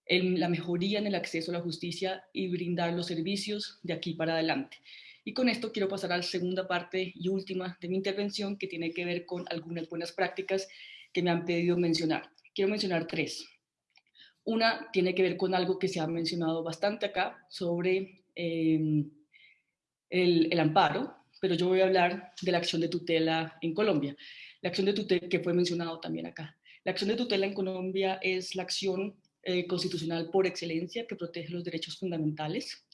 la mejoría en el acceso a la justicia y brindar los servicios de aquí para adelante. Y con esto quiero pasar a la segunda parte y última de mi intervención que tiene que ver con algunas buenas prácticas que me han pedido mencionar. Quiero mencionar tres. Una tiene que ver con algo que se ha mencionado bastante acá sobre em, el, el amparo, pero yo voy a hablar de la acción de tutela en Colombia. La acción de tutela que fue mencionado también acá. La acción de tutela en Colombia es la acción eh, constitucional por excelencia que protege los derechos fundamentales.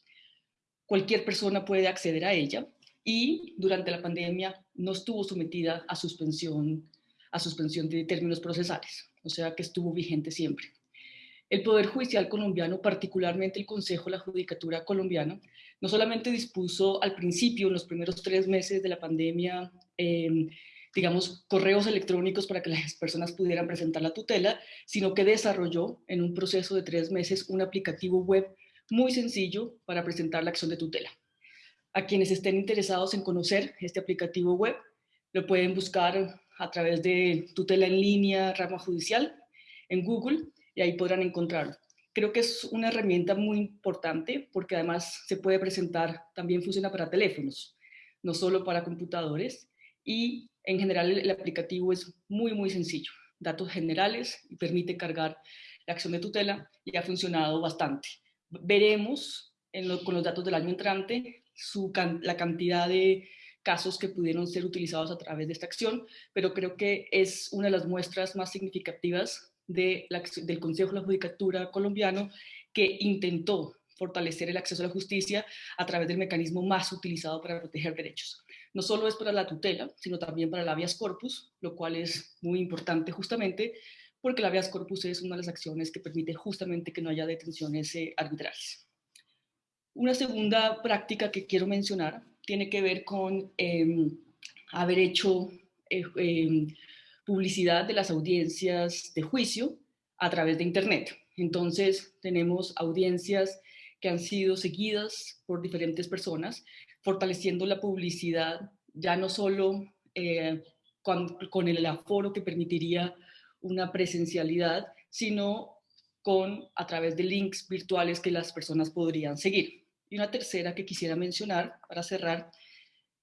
cualquier persona puede acceder a ella y durante la pandemia no estuvo sometida a suspensión, a suspensión de términos procesales, o sea que estuvo vigente siempre. El Poder Judicial colombiano, particularmente el Consejo de la Judicatura colombiana, no solamente dispuso al principio, en los primeros tres meses de la pandemia, em, digamos, correos electrónicos para que las personas pudieran presentar la tutela, sino que desarrolló en un proceso de tres meses un aplicativo web muy sencillo para presentar la acción de tutela. A quienes estén interesados en conocer este aplicativo web, lo pueden buscar a través de tutela en línea, rama judicial, en Google, y ahí podrán encontrarlo. Creo que es una herramienta muy importante porque además se puede presentar, también funciona para teléfonos, no solo para computadores, y en general el aplicativo es muy, muy sencillo. Datos generales y permite cargar la acción de tutela y ha funcionado bastante. Veremos con los datos del año entrante la cantidad de casos que pudieron ser utilizados a través de esta acción, pero creo que es una de las muestras más significativas de del Consejo de la Judicatura colombiano que intentó fortalecer el acceso a la justicia a través del mecanismo más utilizado para proteger derechos. No solo es para la tutela, sino también para el habeas corpus, lo cual es muy importante justamente porque el habeas corpus es una de las acciones que permite justamente que no haya detenciones eh, arbitrarias. Una segunda práctica que quiero mencionar tiene que ver con em, haber hecho eh, em, publicidad de las audiencias de juicio a través de Internet. Entonces, tenemos audiencias que han sido seguidas por diferentes personas, fortaleciendo la publicidad ya no solo eh, con, con, el aforo que permitiría una presencialidad, sino con a través de links virtuales que las personas podrían seguir. Y una tercera que quisiera mencionar para cerrar,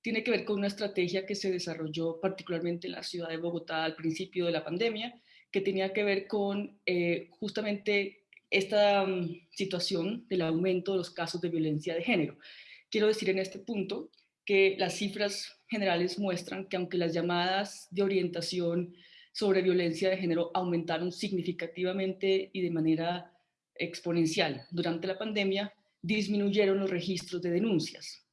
tiene que ver con una estrategia que se desarrolló particularmente en la ciudad de Bogotá al principio de la pandemia, que tenía que ver con eh, justamente esta um, situación del aumento de los casos de violencia de género. Quiero decir en este punto que las cifras generales muestran que aunque las llamadas de orientación sobre violencia de género aumentaron significativamente y de manera exponencial durante la pandemia, disminuyeron los registros de denuncias.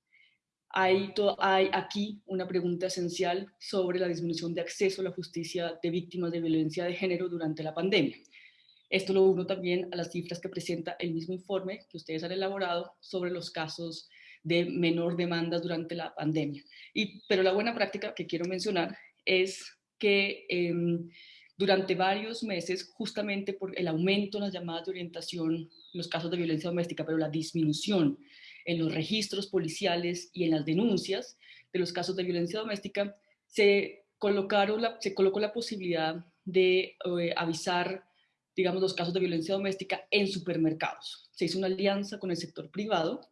Hay, hay, aquí una pregunta esencial sobre la disminución de acceso a la justicia de víctimas de violencia de género durante la pandemia. Esto lo uno también a las cifras que presenta el mismo informe que ustedes han elaborado sobre los casos de menor demanda durante la pandemia. Y, pero la buena práctica que quiero mencionar es que em, durante varios meses, justamente por el aumento en las llamadas de orientación los casos de violencia doméstica, pero la disminución en los registros policiales y en las denuncias de los casos de violencia doméstica, se, colocaron la, se colocó la posibilidad de eh, avisar, digamos, los casos de violencia doméstica en supermercados. Se hizo una alianza con el sector privado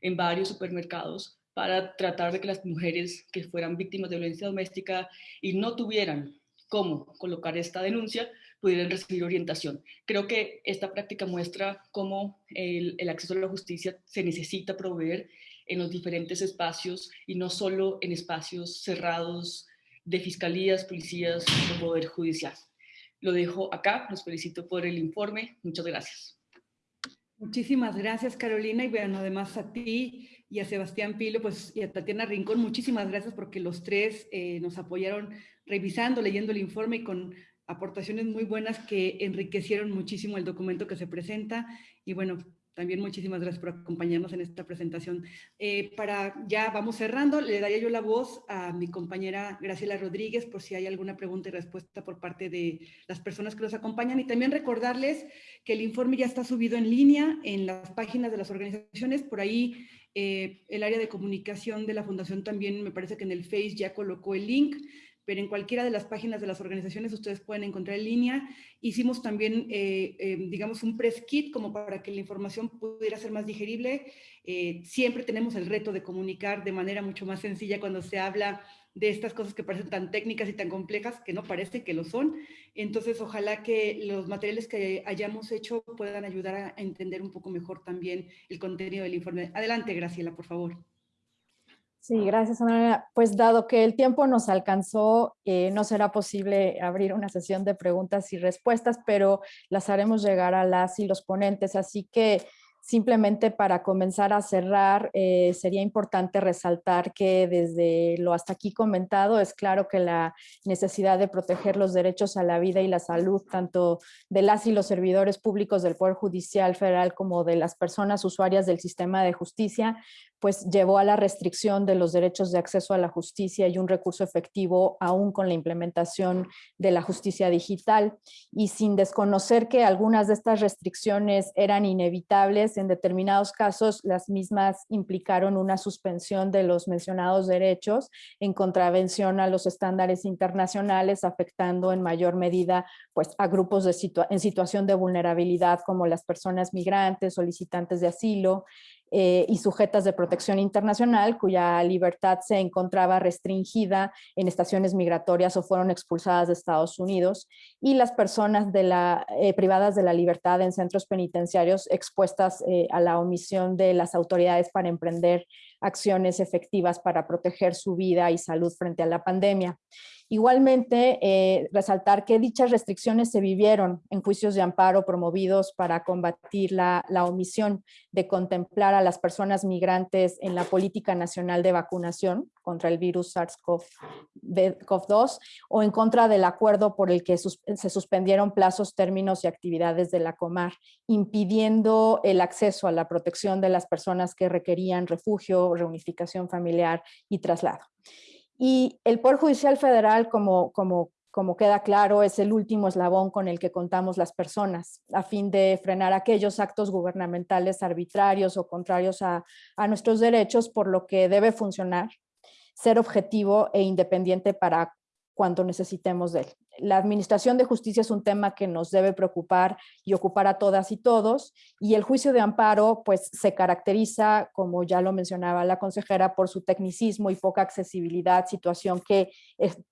en varios supermercados para tratar de que las mujeres que fueran víctimas de violencia doméstica y no tuvieran cómo colocar esta denuncia, pudieran recibir orientación. Creo que esta práctica muestra cómo el, acceso a la justicia se necesita proveer en los diferentes espacios y no solo en espacios cerrados de fiscalías, policías o poder judicial. Lo dejo acá, los felicito por el informe, muchas gracias. Muchísimas gracias Carolina y bueno, además a ti y a Sebastián Pilo pues, y a Tatiana Rincón, muchísimas gracias porque los tres eh, nos apoyaron revisando, leyendo el informe y con aportaciones muy buenas que enriquecieron muchísimo el documento que se presenta. Y bueno, también muchísimas gracias por acompañarnos en esta presentación. Eh, para ya vamos cerrando, le daría yo la voz a mi compañera Graciela Rodríguez por si hay alguna pregunta y respuesta por parte de las personas que nos acompañan y también recordarles que el informe ya está subido en línea en las páginas de las organizaciones, por ahí eh, el área de comunicación de la Fundación también me parece que en el Face ya colocó el link pero en cualquiera de las páginas de las organizaciones ustedes pueden encontrar en línea. Hicimos también, eh, eh, digamos, un press kit como para que la información pudiera ser más digerible. Eh, siempre tenemos el reto de comunicar de manera mucho más sencilla cuando se habla de estas cosas que parecen tan técnicas y tan complejas, que no parece que lo son. Entonces, ojalá que los materiales que hayamos hecho puedan ayudar a entender un poco mejor también el contenido del informe. Adelante, Graciela, por favor. Sí, gracias, Ana. Pues dado que el tiempo nos alcanzó, eh, no será posible abrir una sesión de preguntas y respuestas, pero las haremos llegar a las y los ponentes. Así que Simplemente para comenzar a cerrar, eh, sería importante resaltar que desde lo hasta aquí comentado, es claro que la necesidad de proteger los derechos a la vida y la salud, tanto de las y los servidores públicos del Poder Judicial Federal como de las personas usuarias del sistema de justicia, pues llevó a la restricción de los derechos de acceso a la justicia y un recurso efectivo aún con la implementación de la justicia digital. Y sin desconocer que algunas de estas restricciones eran inevitables, en determinados casos las mismas implicaron una suspensión de los mencionados derechos en contravención a los estándares internacionales, afectando en mayor medida pues, a grupos de en situación de vulnerabilidad como las personas migrantes, solicitantes de asilo, eh, y sujetas de protección internacional cuya libertad se encontraba restringida en estaciones migratorias o fueron expulsadas de Estados Unidos y las personas eh, privadas de la libertad en centros penitenciarios expuestas eh, a la omisión de las autoridades para emprender acciones efectivas para proteger su vida y salud frente a la pandemia. Igualmente, eh, resaltar que dichas restricciones se vivieron en juicios de amparo promovidos para combatir la, omisión de contemplar a las personas migrantes en la política nacional de vacunación contra el virus SARS-CoV-2 o en contra del acuerdo por el que se suspendieron plazos, términos y actividades de la Comar, impidiendo el acceso a la protección de las personas que requerían refugio, reunificación familiar y traslado. Y el Poder Judicial Federal, como, como, como queda claro, es el último eslabón con el que contamos las personas, a fin de frenar aquellos actos gubernamentales arbitrarios o contrarios a, a nuestros derechos, por lo que debe funcionar, ser objetivo e independiente para cuando necesitemos de él la administración de justicia es un tema que nos debe preocupar y ocupar a todas y todos, y el juicio de amparo pues se caracteriza, como ya lo mencionaba la consejera, por su tecnicismo y poca accesibilidad, situación que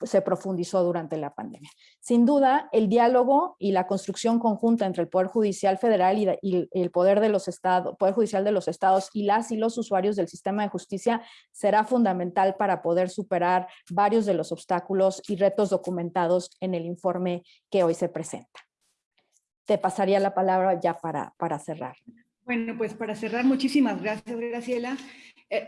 se profundizó durante la pandemia. Sin duda, el diálogo y la construcción conjunta entre el Poder Judicial Federal y, el Poder, de los estados, Poder Judicial de los Estados y las y los usuarios del sistema de justicia será fundamental para poder superar varios de los obstáculos y retos documentados en el informe que hoy se presenta. Te pasaría la palabra ya para, para cerrar. Bueno, pues para cerrar, muchísimas gracias, Graciela. Eh,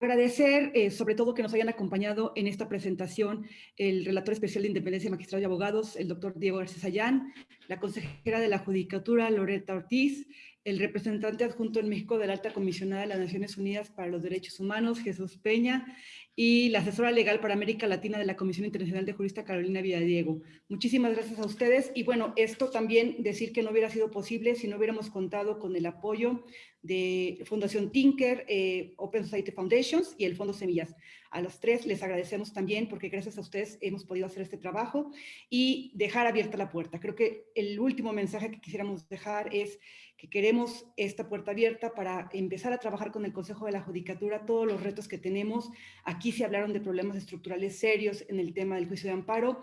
agradecer eh, sobre todo que nos hayan acompañado en esta presentación el relator especial de Independencia, Magistrado y Abogados, el doctor Diego García Sayán, la consejera de la Judicatura, Loreta Ortiz, el representante adjunto en México de la Alta Comisionada de las Naciones Unidas para los Derechos Humanos, Jesús Peña, y la asesora legal para América Latina de la Comisión Internacional de Jurista, Carolina Villadiego. Muchísimas gracias a ustedes. Y bueno, esto también decir que no hubiera sido posible si no hubiéramos contado con el apoyo de Fundación Tinker, eh, Open Society Foundations y el Fondo Semillas. A los tres les agradecemos también porque gracias a ustedes hemos podido hacer este trabajo y dejar abierta la puerta. Creo que el último mensaje que quisiéramos dejar es que queremos esta puerta abierta para empezar a trabajar con el Consejo de la Judicatura todos los retos que tenemos. Aquí se hablaron de problemas estructurales serios en el tema del juicio de amparo,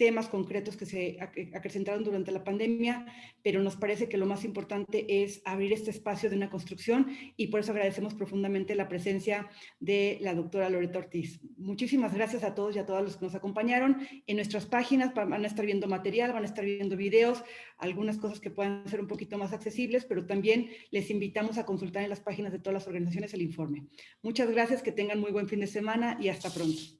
temas concretos que se acrecentaron durante la pandemia, pero nos parece que lo más importante es abrir este espacio de una construcción y por eso agradecemos profundamente la presencia de la doctora Loreta Ortiz. Muchísimas gracias a todos y a todas los que nos acompañaron. En nuestras páginas van a estar viendo material, van a estar viendo videos, algunas cosas que puedan ser un poquito más accesibles, pero también les invitamos a consultar en las páginas de todas las organizaciones el informe. Muchas gracias, que tengan muy buen fin de semana y hasta pronto.